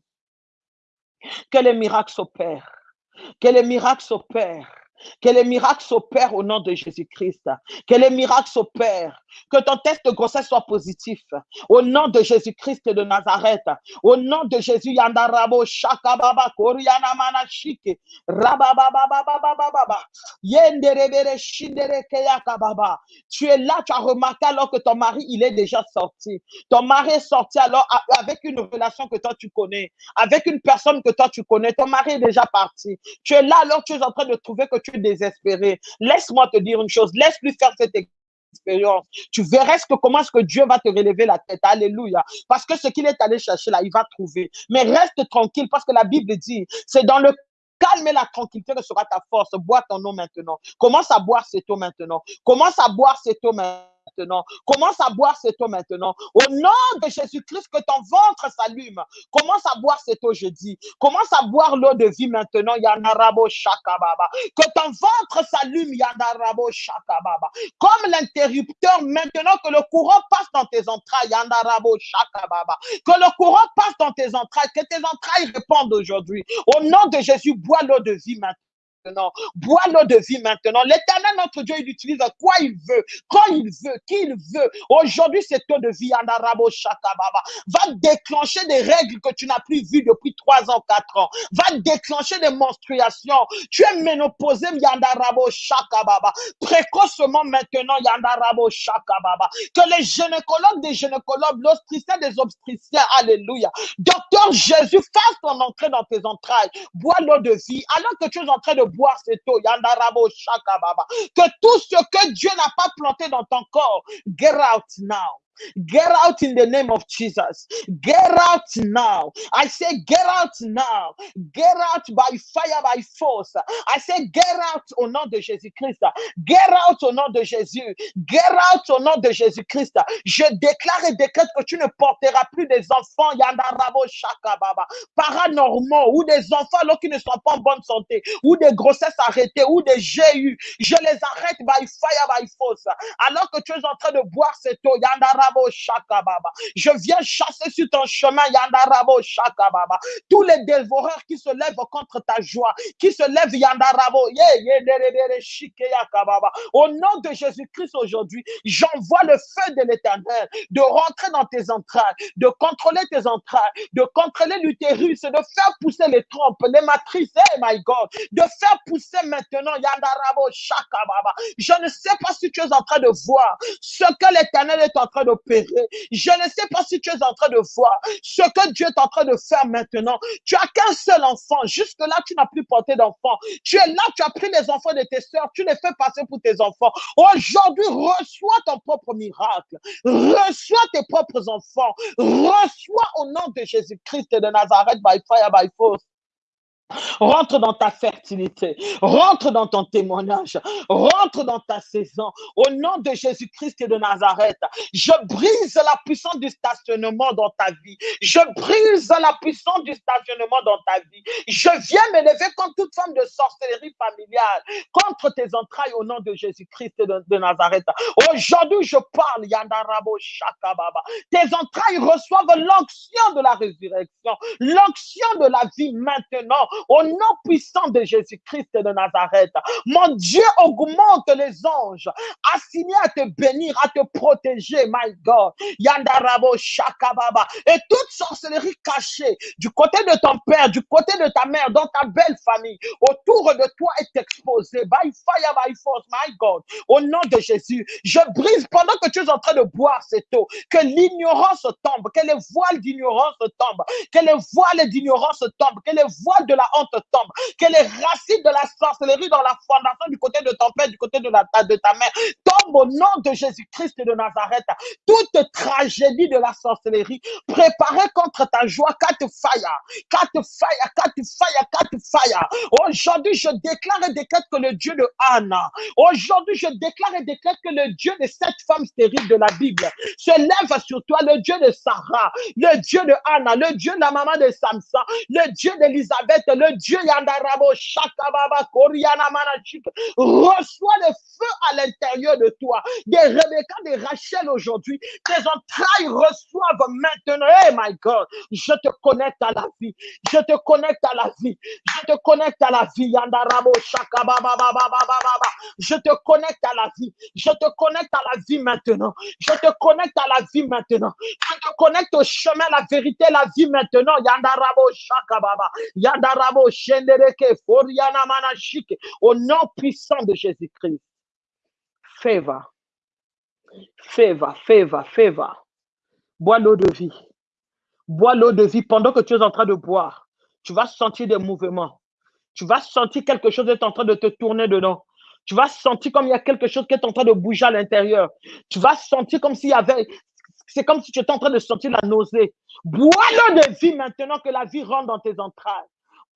Que les miracles s'opèrent que les miracles s'opèrent. Que les miracles s'opèrent au nom de Jésus-Christ. Que les miracles s'opèrent. Que ton test de grossesse soit positif. Au nom de Jésus-Christ de Nazareth. Au nom de Jésus, Yandarabo, Shakababa, Koriana Manashike, Rabababababababa, Yenderebere, Shindere, Keyakababa. Tu es là, tu as remarqué alors que ton mari, il est déjà sorti. Ton mari est sorti alors avec une relation que toi tu connais, avec une personne que toi tu connais. Ton mari est déjà parti. Tu es là alors tu es en train de trouver que tu es désespéré. Laisse-moi te dire une chose. Laisse-lui faire cette expérience. Tu verras ce que, comment est-ce que Dieu va te relever la tête. Alléluia. Parce que ce qu'il est allé chercher là, il va trouver. Mais reste tranquille parce que la Bible dit, c'est dans le calme et la tranquillité que sera ta force. Bois ton eau maintenant. Commence à boire cette eau maintenant. Commence à boire cette eau maintenant Commence à boire cette eau maintenant. Au nom de Jésus-Christ, que ton ventre s'allume. Commence à boire cette eau jeudi. Commence à boire l'eau de vie maintenant. Yanarabo Shakababa. Que ton ventre s'allume. Yanarabo Shakababa. Comme l'interrupteur maintenant que le courant passe dans tes entrailles. Yanarabo. Que le courant passe dans tes entrailles. Que tes entrailles répondent aujourd'hui. Au nom de Jésus, bois l'eau de vie maintenant Bois l'eau de vie maintenant. L'éternel, notre Dieu, il utilise quoi il veut, quand il veut, qui il veut. Aujourd'hui, cette eau de vie, Andarabo Shakababa, va déclencher des règles que tu n'as plus vues depuis 3 ans, 4 ans, va déclencher des menstruations. Tu es ménopausé, Yandarabo Shakababa. Précocement maintenant, Yandarabo Shakababa. Que les gynécologues des gynécologues, l'obstétricien des obstétriciens, Alléluia. Docteur Jésus, fasse ton entrée dans tes entrailles. Bois l'eau de vie. Alors que tu es en train de Que tout ce que Dieu n'a pas planté dans ton corps, get out now. Get out in the name of Jesus. Get out now. I say, get out now. Get out by fire, by force. I say, get out au nom de Jésus-Christ. Get out au nom de Jésus. Get out au nom de Jésus-Christ. Je déclare et décrète que tu ne porteras plus des enfants paranormaux ou des enfants là, qui ne sont pas en bonne santé ou des grossesses arrêtées ou des GU. Je les arrête by fire, by force. Alors que tu es en train de boire cette eau, je viens chasser sur ton chemin, Yandarabo Shakababa. Tous les dévoreurs qui se lèvent contre ta joie, qui se lèvent, Yandarabo, Au nom de Jésus-Christ aujourd'hui, j'envoie le feu de l'éternel de rentrer dans tes entrailles, de contrôler tes entrailles, de contrôler l'utérus, de faire pousser les trompes, les matrices, my God, de faire pousser maintenant, Yandarabo Shakababa. Je ne sais pas si tu es en train de voir ce que l'éternel est en train de je ne sais pas si tu es en train de voir ce que Dieu est en train de faire maintenant. Tu as qu'un seul enfant. Jusque-là, tu n'as plus porté d'enfant. Tu es là, tu as pris les enfants de tes soeurs, tu les fais passer pour tes enfants. Aujourd'hui, reçois ton propre miracle. Reçois tes propres enfants. Reçois au nom de Jésus-Christ de Nazareth by fire, by force. Rentre dans ta fertilité. Rentre dans ton témoignage. Rentre dans ta saison. Au nom de Jésus-Christ et de Nazareth, je brise la puissance du stationnement dans ta vie. Je brise la puissance du stationnement dans ta vie. Je viens m'élever contre toute forme de sorcellerie familiale, contre tes entrailles au nom de Jésus-Christ et de, Nazareth. Aujourd'hui, je parle, Yandarabo Shakababa. Tes entrailles reçoivent l'onction de la résurrection, l'onction de la vie maintenant au nom puissant de Jésus-Christ de Nazareth. Mon Dieu augmente les anges assignés à te bénir, à te protéger, my God. Yandarabo Shakababa. Et toute sorcellerie cachée du côté de ton père, du côté de ta mère, dans ta belle famille, autour de toi est exposée. By fire, by force, my God. Au nom de Jésus, je brise pendant que tu es en train de boire cette eau, que l'ignorance tombe, que les voiles d'ignorance tombent, que les voiles d'ignorance tombent, que les voiles de la honte tombe, que les racines de la sorcellerie dans la fondation du côté de ton père, du côté de, la, de ta mère, tombe au nom de Jésus-Christ de Nazareth. Toute tragédie de la sorcellerie préparée contre ta joie, quatre fire, quatre fire, quatre fire, quatre fire. Aujourd'hui, je déclare et décrète que le Dieu de Anna, aujourd'hui, je déclare et décrète que le Dieu de cette femme stérile de la Bible se lève sur toi, le Dieu de Sarah, le Dieu de Anna, le Dieu de la maman de Samson, le Dieu d'Élisabeth, le Dieu Yandarabo Shakababa Koriana Manachik reçoit le feu à l'intérieur de toi. Des Rebecca, des Rachel aujourd'hui, tes entrailles reçoivent maintenant. Hey my God, je te connecte à la vie. Je te connecte à la vie. Je te connecte à la vie. Yandarabo Shakababa Je te connecte à la vie. Je te connecte à la vie maintenant. Je te connecte à la vie maintenant. Je te connecte au chemin, la vérité, la vie maintenant. Yandarabo Shakababa. Yandarabo au nom puissant de Jésus-Christ. Favor. Favor, favor, favor. Bois l'eau de vie. Bois l'eau de vie pendant que tu es en train de boire. Tu vas sentir des mouvements. Tu vas sentir quelque chose est en train de te tourner dedans. Tu vas sentir comme il y a quelque chose qui est en train de bouger à l'intérieur. Tu vas sentir comme s'il y avait, c'est comme si tu étais en train de sentir la nausée. Bois l'eau de vie maintenant que la vie rentre dans tes entrailles.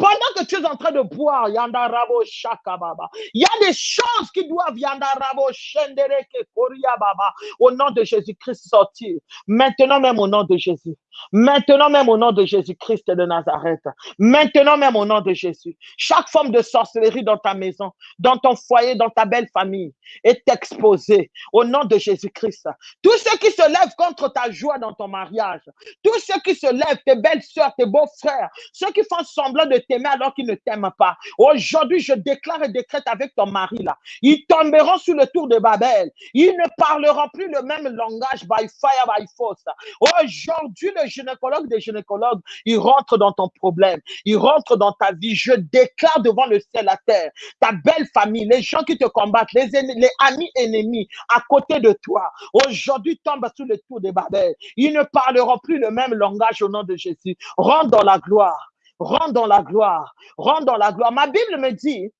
Pendant que tu es en train de boire, Yandarabo Shakababa, il y a des choses qui doivent Yandarabo Shendereke Baba, au nom de Jésus-Christ sortir. Maintenant même au nom de Jésus. Maintenant même au nom de Jésus-Christ de Nazareth. Maintenant même au nom de Jésus. Chaque forme de sorcellerie dans ta maison, dans ton foyer, dans ta belle famille est exposée au nom de Jésus-Christ. Tous ceux qui se lèvent contre ta joie dans ton mariage, tous ceux qui se lèvent, tes belles soeurs, tes beaux frères, ceux qui font semblant de t'aimer alors qu'ils ne t'aiment pas. Aujourd'hui, je déclare et décrète avec ton mari là. Ils tomberont sur le tour de Babel. Ils ne parleront plus le même langage by fire, by force. Aujourd'hui, le gynécologue des gynécologues, il rentre dans ton problème. Il rentre dans ta vie. Je déclare devant le ciel, la terre, ta belle famille, les gens qui te combattent, les, les amis ennemis à côté de toi. Aujourd'hui, tombe sous le tour de Babel. Ils ne parleront plus le même langage au nom de Jésus. Rentre dans la gloire. Rentre dans la gloire. Rentre dans la gloire. Ma Bible me dit,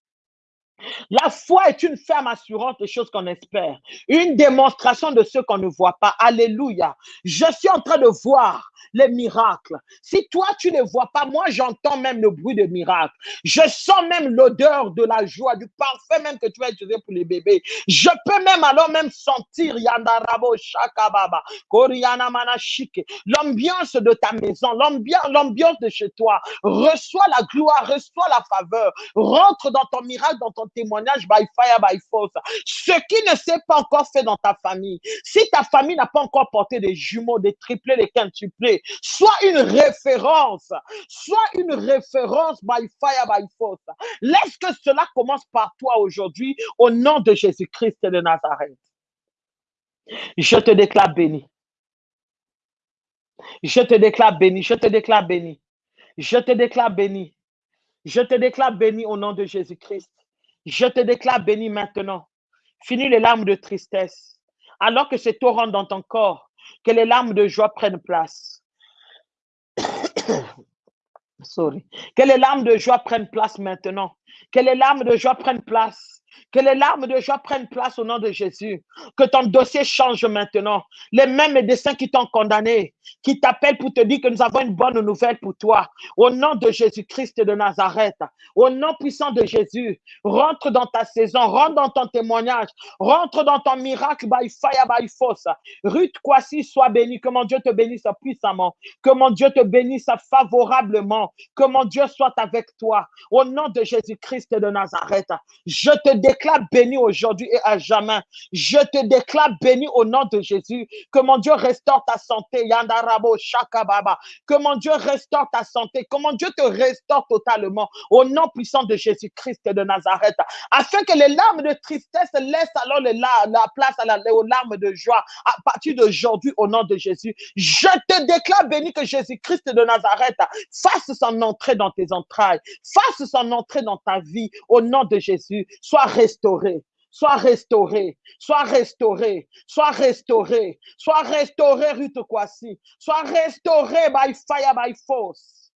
la foi est une ferme assurance des choses qu'on espère, une démonstration de ce qu'on ne voit pas. Alléluia. Je suis en train de voir les miracles. Si toi, tu ne vois pas, moi, j'entends même le bruit de miracles. Je sens même l'odeur de la joie, du parfum même que tu vas utiliser pour les bébés. Je peux même alors même sentir Yandarabo l'ambiance de ta maison, l'ambiance de chez toi. Reçois la gloire, reçois la faveur. Rentre dans ton miracle, dans ton témoignage by fire, by force. Ce qui ne s'est pas encore fait dans ta famille, si ta famille n'a pas encore porté des jumeaux, des triplés, des quintuplés, soit une référence, soit une référence by fire, by force. Laisse que cela commence par toi aujourd'hui au nom de Jésus-Christ de Nazareth. Je te déclare béni. Je te déclare béni. Je te déclare béni. Je te déclare béni. Je te déclare béni au nom de Jésus-Christ. Je te déclare béni maintenant. Finis les larmes de tristesse. Alors que c'est torrent dans ton corps, que les larmes de joie prennent place. Sorry. Que les larmes de joie prennent place maintenant. Que les larmes de joie prennent place. Que les larmes de joie prennent place au nom de Jésus. Que ton dossier change maintenant. Les mêmes médecins qui t'ont condamné, qui t'appellent pour te dire que nous avons une bonne nouvelle pour toi. Au nom de Jésus-Christ de Nazareth. Au nom puissant de Jésus. Rentre dans ta saison. Rentre dans ton témoignage. Rentre dans ton miracle by fire, by force. Ruth Kwasi, sois béni. Que mon Dieu te bénisse puissamment. Que mon Dieu te bénisse favorablement. Que mon Dieu soit avec toi. Au nom de Jésus-Christ de Nazareth. Je te déclare béni aujourd'hui et à jamais. Je te déclare béni au nom de Jésus. Que mon Dieu restaure ta santé. Yandarabo Shakababa. Que mon Dieu restaure ta santé. Que mon Dieu te restaure totalement. Au nom puissant de Jésus-Christ de Nazareth. Afin que les larmes de tristesse laissent alors la, place aux larmes de joie. À partir d'aujourd'hui, au nom de Jésus. Je te déclare béni que Jésus-Christ de Nazareth fasse son entrée dans tes entrailles. Fasse son entrée dans ta vie. Au nom de Jésus. Sois restauré, sois restauré, sois restauré, sois restauré, sois restauré, Ruth Kwasi, sois restauré by fire, by force.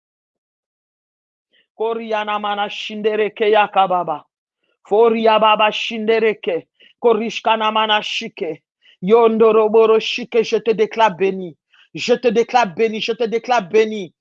Koriana mana shindereke yakababa. Foria baba shindereke. Korishkana mana shike. Yondoroboro shike, je te déclare béni. Je te déclare béni, je te déclare béni.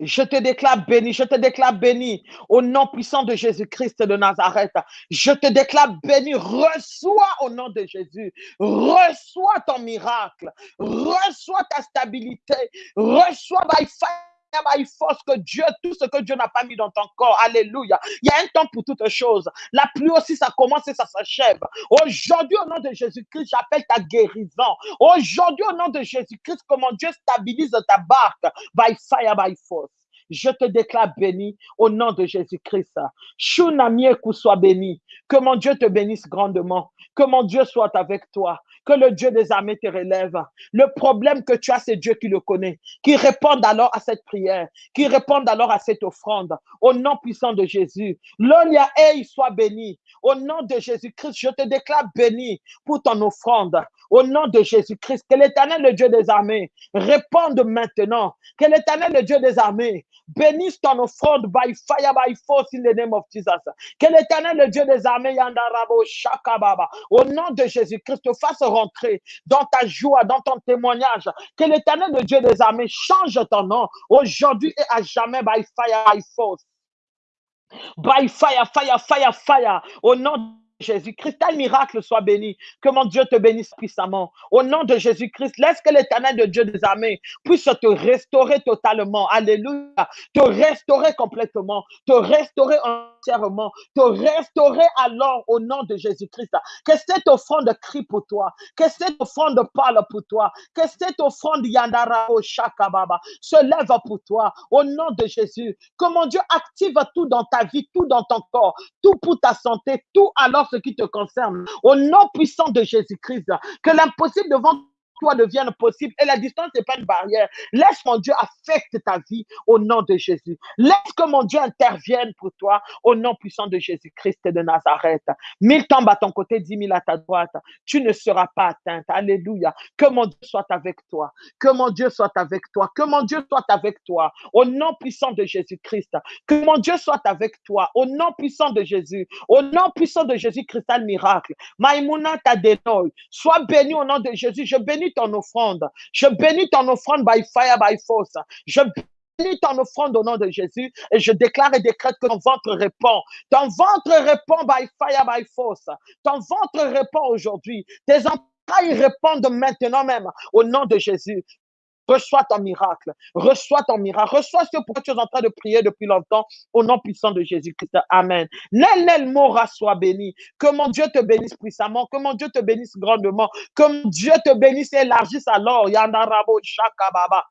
Je te déclare béni, je te déclare béni. Au nom puissant de Jésus-Christ de Nazareth. Je te déclare béni, reçois au nom de Jésus, reçois ton miracle, reçois ta stabilité, reçois by fire, by force que Dieu, tout ce que Dieu n'a pas mis dans ton corps. Alléluia. Il y a un temps pour toutes choses. La pluie aussi, ça commence et ça s'achève. Aujourd'hui, au nom de Jésus-Christ, j'appelle ta guérison. Aujourd'hui, au nom de Jésus-Christ, comment Dieu stabilise ta barque by fire, by force. Je te déclare béni au nom de Jésus-Christ. Shunamieku soit béni. Que mon Dieu te bénisse grandement. Que mon Dieu soit avec toi. Que le Dieu des armées te relève. Le problème que tu as, c'est Dieu qui le connaît. Qui réponde alors à cette prière. Qui réponde alors à cette offrande. Au nom puissant de Jésus. L'Olia soit béni. Au nom de Jésus-Christ, je te déclare béni pour ton offrande. Au nom de Jésus-Christ, que l'éternel, le Dieu des armées, réponde maintenant. Que l'éternel, le Dieu des armées, bénisse ton offrande by fire, by force in the name of Jesus. Que l'éternel, le Dieu des armées, Yandarabo Shakababa, au nom de Jésus-Christ, te fasse rentrer dans ta joie, dans ton témoignage. Que l'éternel, le Dieu des armées, change ton nom aujourd'hui et à jamais by fire, by force. By fire, fire, fire, fire. Au nom Jésus, Christ, miracle soit béni. Que mon Dieu te bénisse puissamment. Au nom de Jésus-Christ, laisse que l'éternel de Dieu des armées puisse te restaurer totalement. Alléluia. Te restaurer complètement. Te restaurer entièrement. Te restaurer alors au nom de Jésus-Christ. Que cette offrande crie pour toi. Que cette offrande parle pour toi. Que cette offrande Yandara se lève pour toi. Au nom de Jésus. Que mon Dieu active tout dans ta vie, tout dans ton corps, tout pour ta santé, tout alors ce qui te concerne. Au nom puissant de Jésus-Christ, que l'impossible devant toi devienne possible. Et la distance n'est pas une barrière. Laisse mon Dieu affecte ta vie au nom de Jésus. Laisse que mon Dieu intervienne pour toi au nom puissant de Jésus-Christ de Nazareth. Mille tombent à ton côté, dix mille à ta droite. Tu ne seras pas atteinte. Alléluia. Que mon Dieu soit avec toi. Que mon Dieu soit avec toi. Que mon Dieu soit avec toi. Au nom puissant de Jésus-Christ. Que mon Dieu soit avec toi. Au nom puissant de Jésus. Au nom puissant de Jésus-Christ, miracle. Maïmouna Tadenoy. Sois béni au nom de Jésus. Je bénis ton offrande. Je bénis ton offrande by fire, by force. Je bénis ton offrande au nom de Jésus et je déclare et décrète que ton ventre répond. Ton ventre répond by fire, by force. Ton ventre répond aujourd'hui. Tes entrailles répondent maintenant même au nom de Jésus. Reçois ton miracle. Reçois ton miracle. Reçois ce pour tu es en train de prier depuis longtemps au nom puissant de Jésus-Christ. Amen. Nel Mora soit béni. Que mon Dieu te bénisse puissamment. Que mon Dieu te bénisse grandement. Que mon Dieu te bénisse et élargisse alors. Yandarabo Shakababa.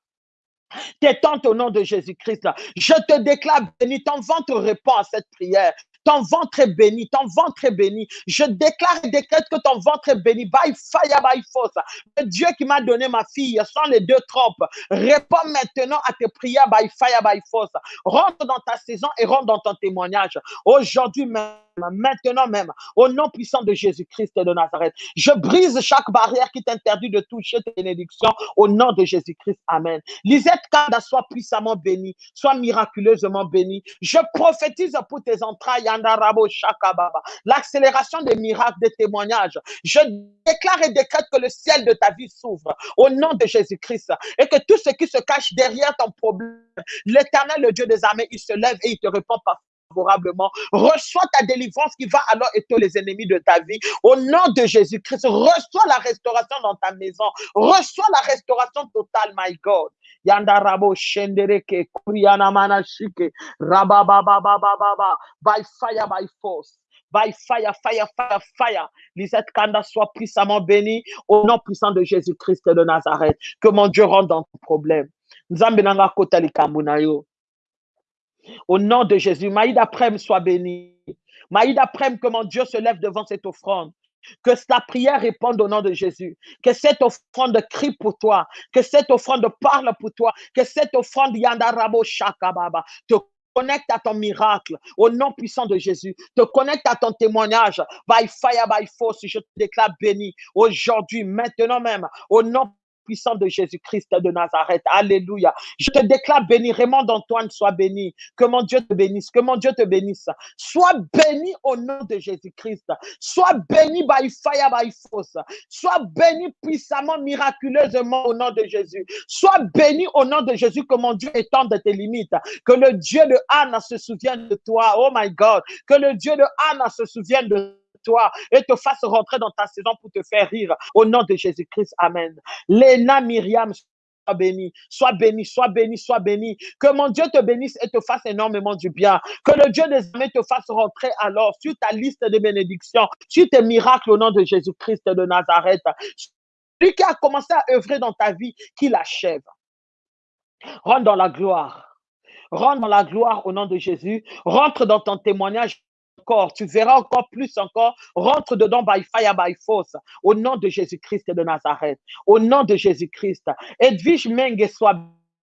Tes tentes au nom de Jésus-Christ. Je te déclare béni. Ton ventre répond à cette prière. Ton ventre est béni, ton ventre est béni. Je déclare et décrète que ton ventre est béni. By fire, by force. Le Dieu qui m'a donné ma fille, sans les deux trompes, réponds maintenant à tes prières by fire, by force. Rentre dans ta saison et rentre dans ton témoignage. Aujourd'hui même maintenant même, au nom puissant de Jésus-Christ de Nazareth. Je brise chaque barrière qui t'interdit de toucher tes bénédictions au nom de Jésus-Christ. Amen. Lisette Kada soit puissamment bénie, soit miraculeusement bénie. Je prophétise pour tes entrailles, Andarabo Shakababa, l'accélération des miracles, des témoignages. Je déclare et décrète que le ciel de ta vie s'ouvre au nom de Jésus-Christ et que tout ce qui se cache derrière ton problème, l'éternel, le Dieu des armées, il se lève et il te répond par favorablement. Reçois ta délivrance qui va alors éteindre les ennemis de ta vie. Au nom de Jésus-Christ, reçois la restauration dans ta maison. Reçois la restauration totale, my God. Yandarabo shendereke kuriana manashike rababababababa by fire by force. By fire, fire, fire, fire. Lisette Kanda soit puissamment bénie au nom puissant de Jésus-Christ de Nazareth. Que mon Dieu rentre dans ton problème. Nzambe nanga kota likambunayo. Au nom de Jésus, Maïda Prem soit béni. Maïda Prem, que mon Dieu se lève devant cette offrande. Que sa prière réponde au nom de Jésus. Que cette offrande crie pour toi. Que cette offrande parle pour toi. Que cette offrande Yandarabo Shakababa te connecte à ton miracle au nom puissant de Jésus. Te connecte à ton témoignage. By fire, by force, je te déclare béni aujourd'hui, maintenant même, au nom puissant de Jésus-Christ de Nazareth. Alléluia. Je te déclare béni. Raymond d'Antoine, sois béni. Que mon Dieu te bénisse. Que mon Dieu te bénisse. Sois béni au nom de Jésus-Christ. Sois béni by fire, by force. Sois béni puissamment, miraculeusement au nom de Jésus. Sois béni au nom de Jésus. Que mon Dieu étende tes limites. Que le Dieu de Anna se souvienne de toi. Oh my God. Que le Dieu de Anna se souvienne de toi et te fasse rentrer dans ta saison pour te faire rire. Au nom de Jésus-Christ, Amen. Léna Myriam, sois béni, sois béni, sois béni, sois béni. Que mon Dieu te bénisse et te fasse énormément du bien. Que le Dieu des armées te fasse rentrer alors sur ta liste de bénédictions, sur tes miracles au nom de Jésus-Christ de Nazareth. Lui qui a commencé à œuvrer dans ta vie, qu'il achève. Rentre dans la gloire. Rentre dans la gloire au nom de Jésus. Rentre dans ton témoignage tu verras encore plus encore, rentre dedans by fire, by force, au nom de Jésus-Christ de Nazareth, au nom de Jésus-Christ. Edwige Menge soit.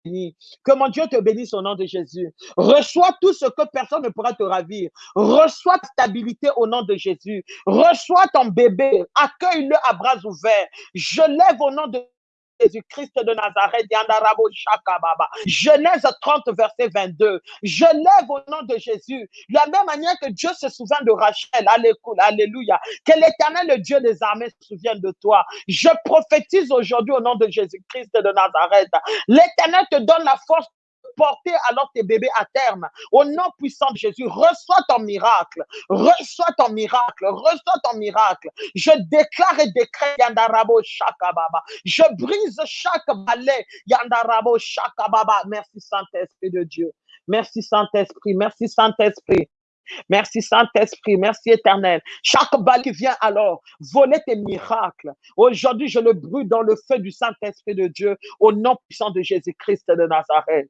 Que mon Dieu te bénisse au nom de Jésus. Reçois tout ce que personne ne pourra te ravir. Reçois ta stabilité au nom de Jésus. Reçois ton bébé. Accueille-le à bras ouverts. Je lève au nom de Jésus-Christ de Nazareth, Genèse 30, verset 22. Je lève au nom de Jésus, la même manière que Dieu se souvient de Rachel, alléluia, que l'éternel, le Dieu des armées, se souvienne de toi. Je prophétise aujourd'hui au nom de Jésus-Christ de Nazareth. L'éternel te donne la force porter alors tes bébés à terme. Au nom puissant de Jésus, reçois ton miracle. Reçois ton miracle. Reçois ton miracle. Je déclare et décrète Yandarabo Shakababa. Je brise chaque balai Yandarabo Shakababa. Merci Saint-Esprit de Dieu. Merci Saint-Esprit. Merci Saint-Esprit. Merci Saint-Esprit, merci éternel. Chaque balle qui vient alors voler tes miracles. Aujourd'hui, je le brûle dans le feu du Saint-Esprit de Dieu au nom puissant de Jésus-Christ de Nazareth.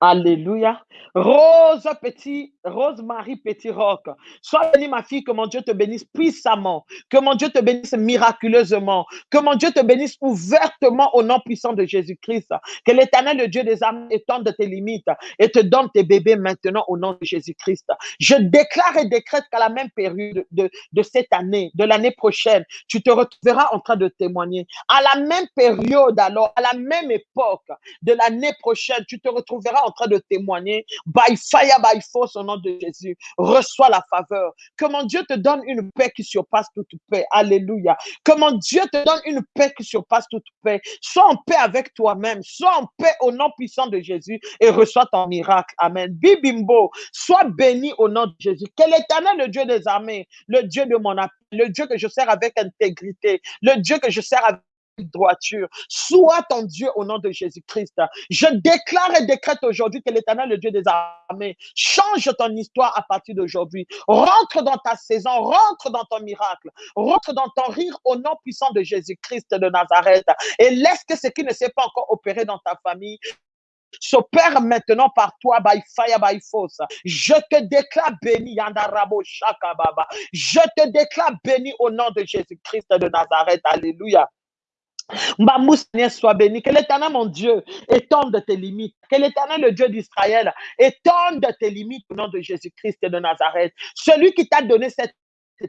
Alléluia. Rose petit, Rose Marie Petit Roc. Sois bénie, ma fille, que mon Dieu te bénisse puissamment. Que mon Dieu te bénisse miraculeusement. Que mon Dieu te bénisse ouvertement au nom puissant de Jésus-Christ. Que l'éternel, le Dieu des âmes, étende tes limites et te donne tes bébés maintenant au nom de Jésus-Christ. Je déclare et décrète qu'à la même période de, de cette année, de l'année prochaine, tu te retrouveras en train de témoigner. À la même période alors, à la même époque de l'année prochaine, tu te retrouveras en train de témoigner. By fire, by force, au nom de Jésus. Reçois la faveur. Que mon Dieu te donne une paix qui surpasse toute paix. Alléluia. Que mon Dieu te donne une paix qui surpasse toute paix. Sois en paix avec toi-même. Sois en paix au nom puissant de Jésus et reçois ton miracle. Amen. Bibimbo, sois béni au nom de Jésus. Que l'éternel, le Dieu des armées, le Dieu de mon appel, le Dieu que je sers avec intégrité, le Dieu que je sers avec droiture. Sois ton Dieu au nom de Jésus-Christ. Je déclare et décrète aujourd'hui que l'éternel, le Dieu des armées, change ton histoire à partir d'aujourd'hui. Rentre dans ta saison, rentre dans ton miracle, rentre dans ton rire au nom puissant de Jésus-Christ de Nazareth et laisse que ce qui ne s'est pas encore opéré dans ta famille s'opère maintenant par toi, by fire, by force. Je te déclare béni, Yandarabo Shakababa. Je te déclare béni au nom de Jésus-Christ de Nazareth. Alléluia. Seigneur, soit béni. Que l'éternel, mon Dieu, étende tes limites. Que l'éternel, le Dieu d'Israël, étende tes limites au nom de Jésus-Christ de Nazareth. Celui qui t'a donné cette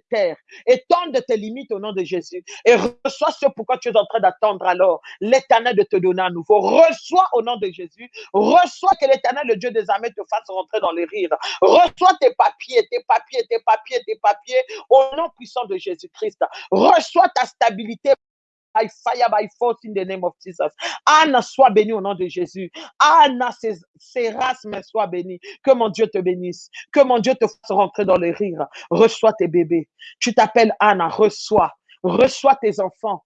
terre, étende tes limites au nom de Jésus et reçois ce pourquoi tu es en train d'attendre alors l'éternel de te donner à nouveau. Reçois au nom de Jésus, reçois que l'éternel, le Dieu des armées, te fasse rentrer dans les rires. Reçois tes papiers, tes papiers, tes papiers, tes papiers au nom puissant de Jésus-Christ. Reçois ta stabilité by fire, by force in the name of Jesus. Anna, sois bénie au nom de Jésus. Anna, mais sois bénie. Que mon Dieu te bénisse. Que mon Dieu te fasse rentrer dans les rires. Reçois tes bébés. Tu t'appelles Anna, reçois. Reçois tes enfants.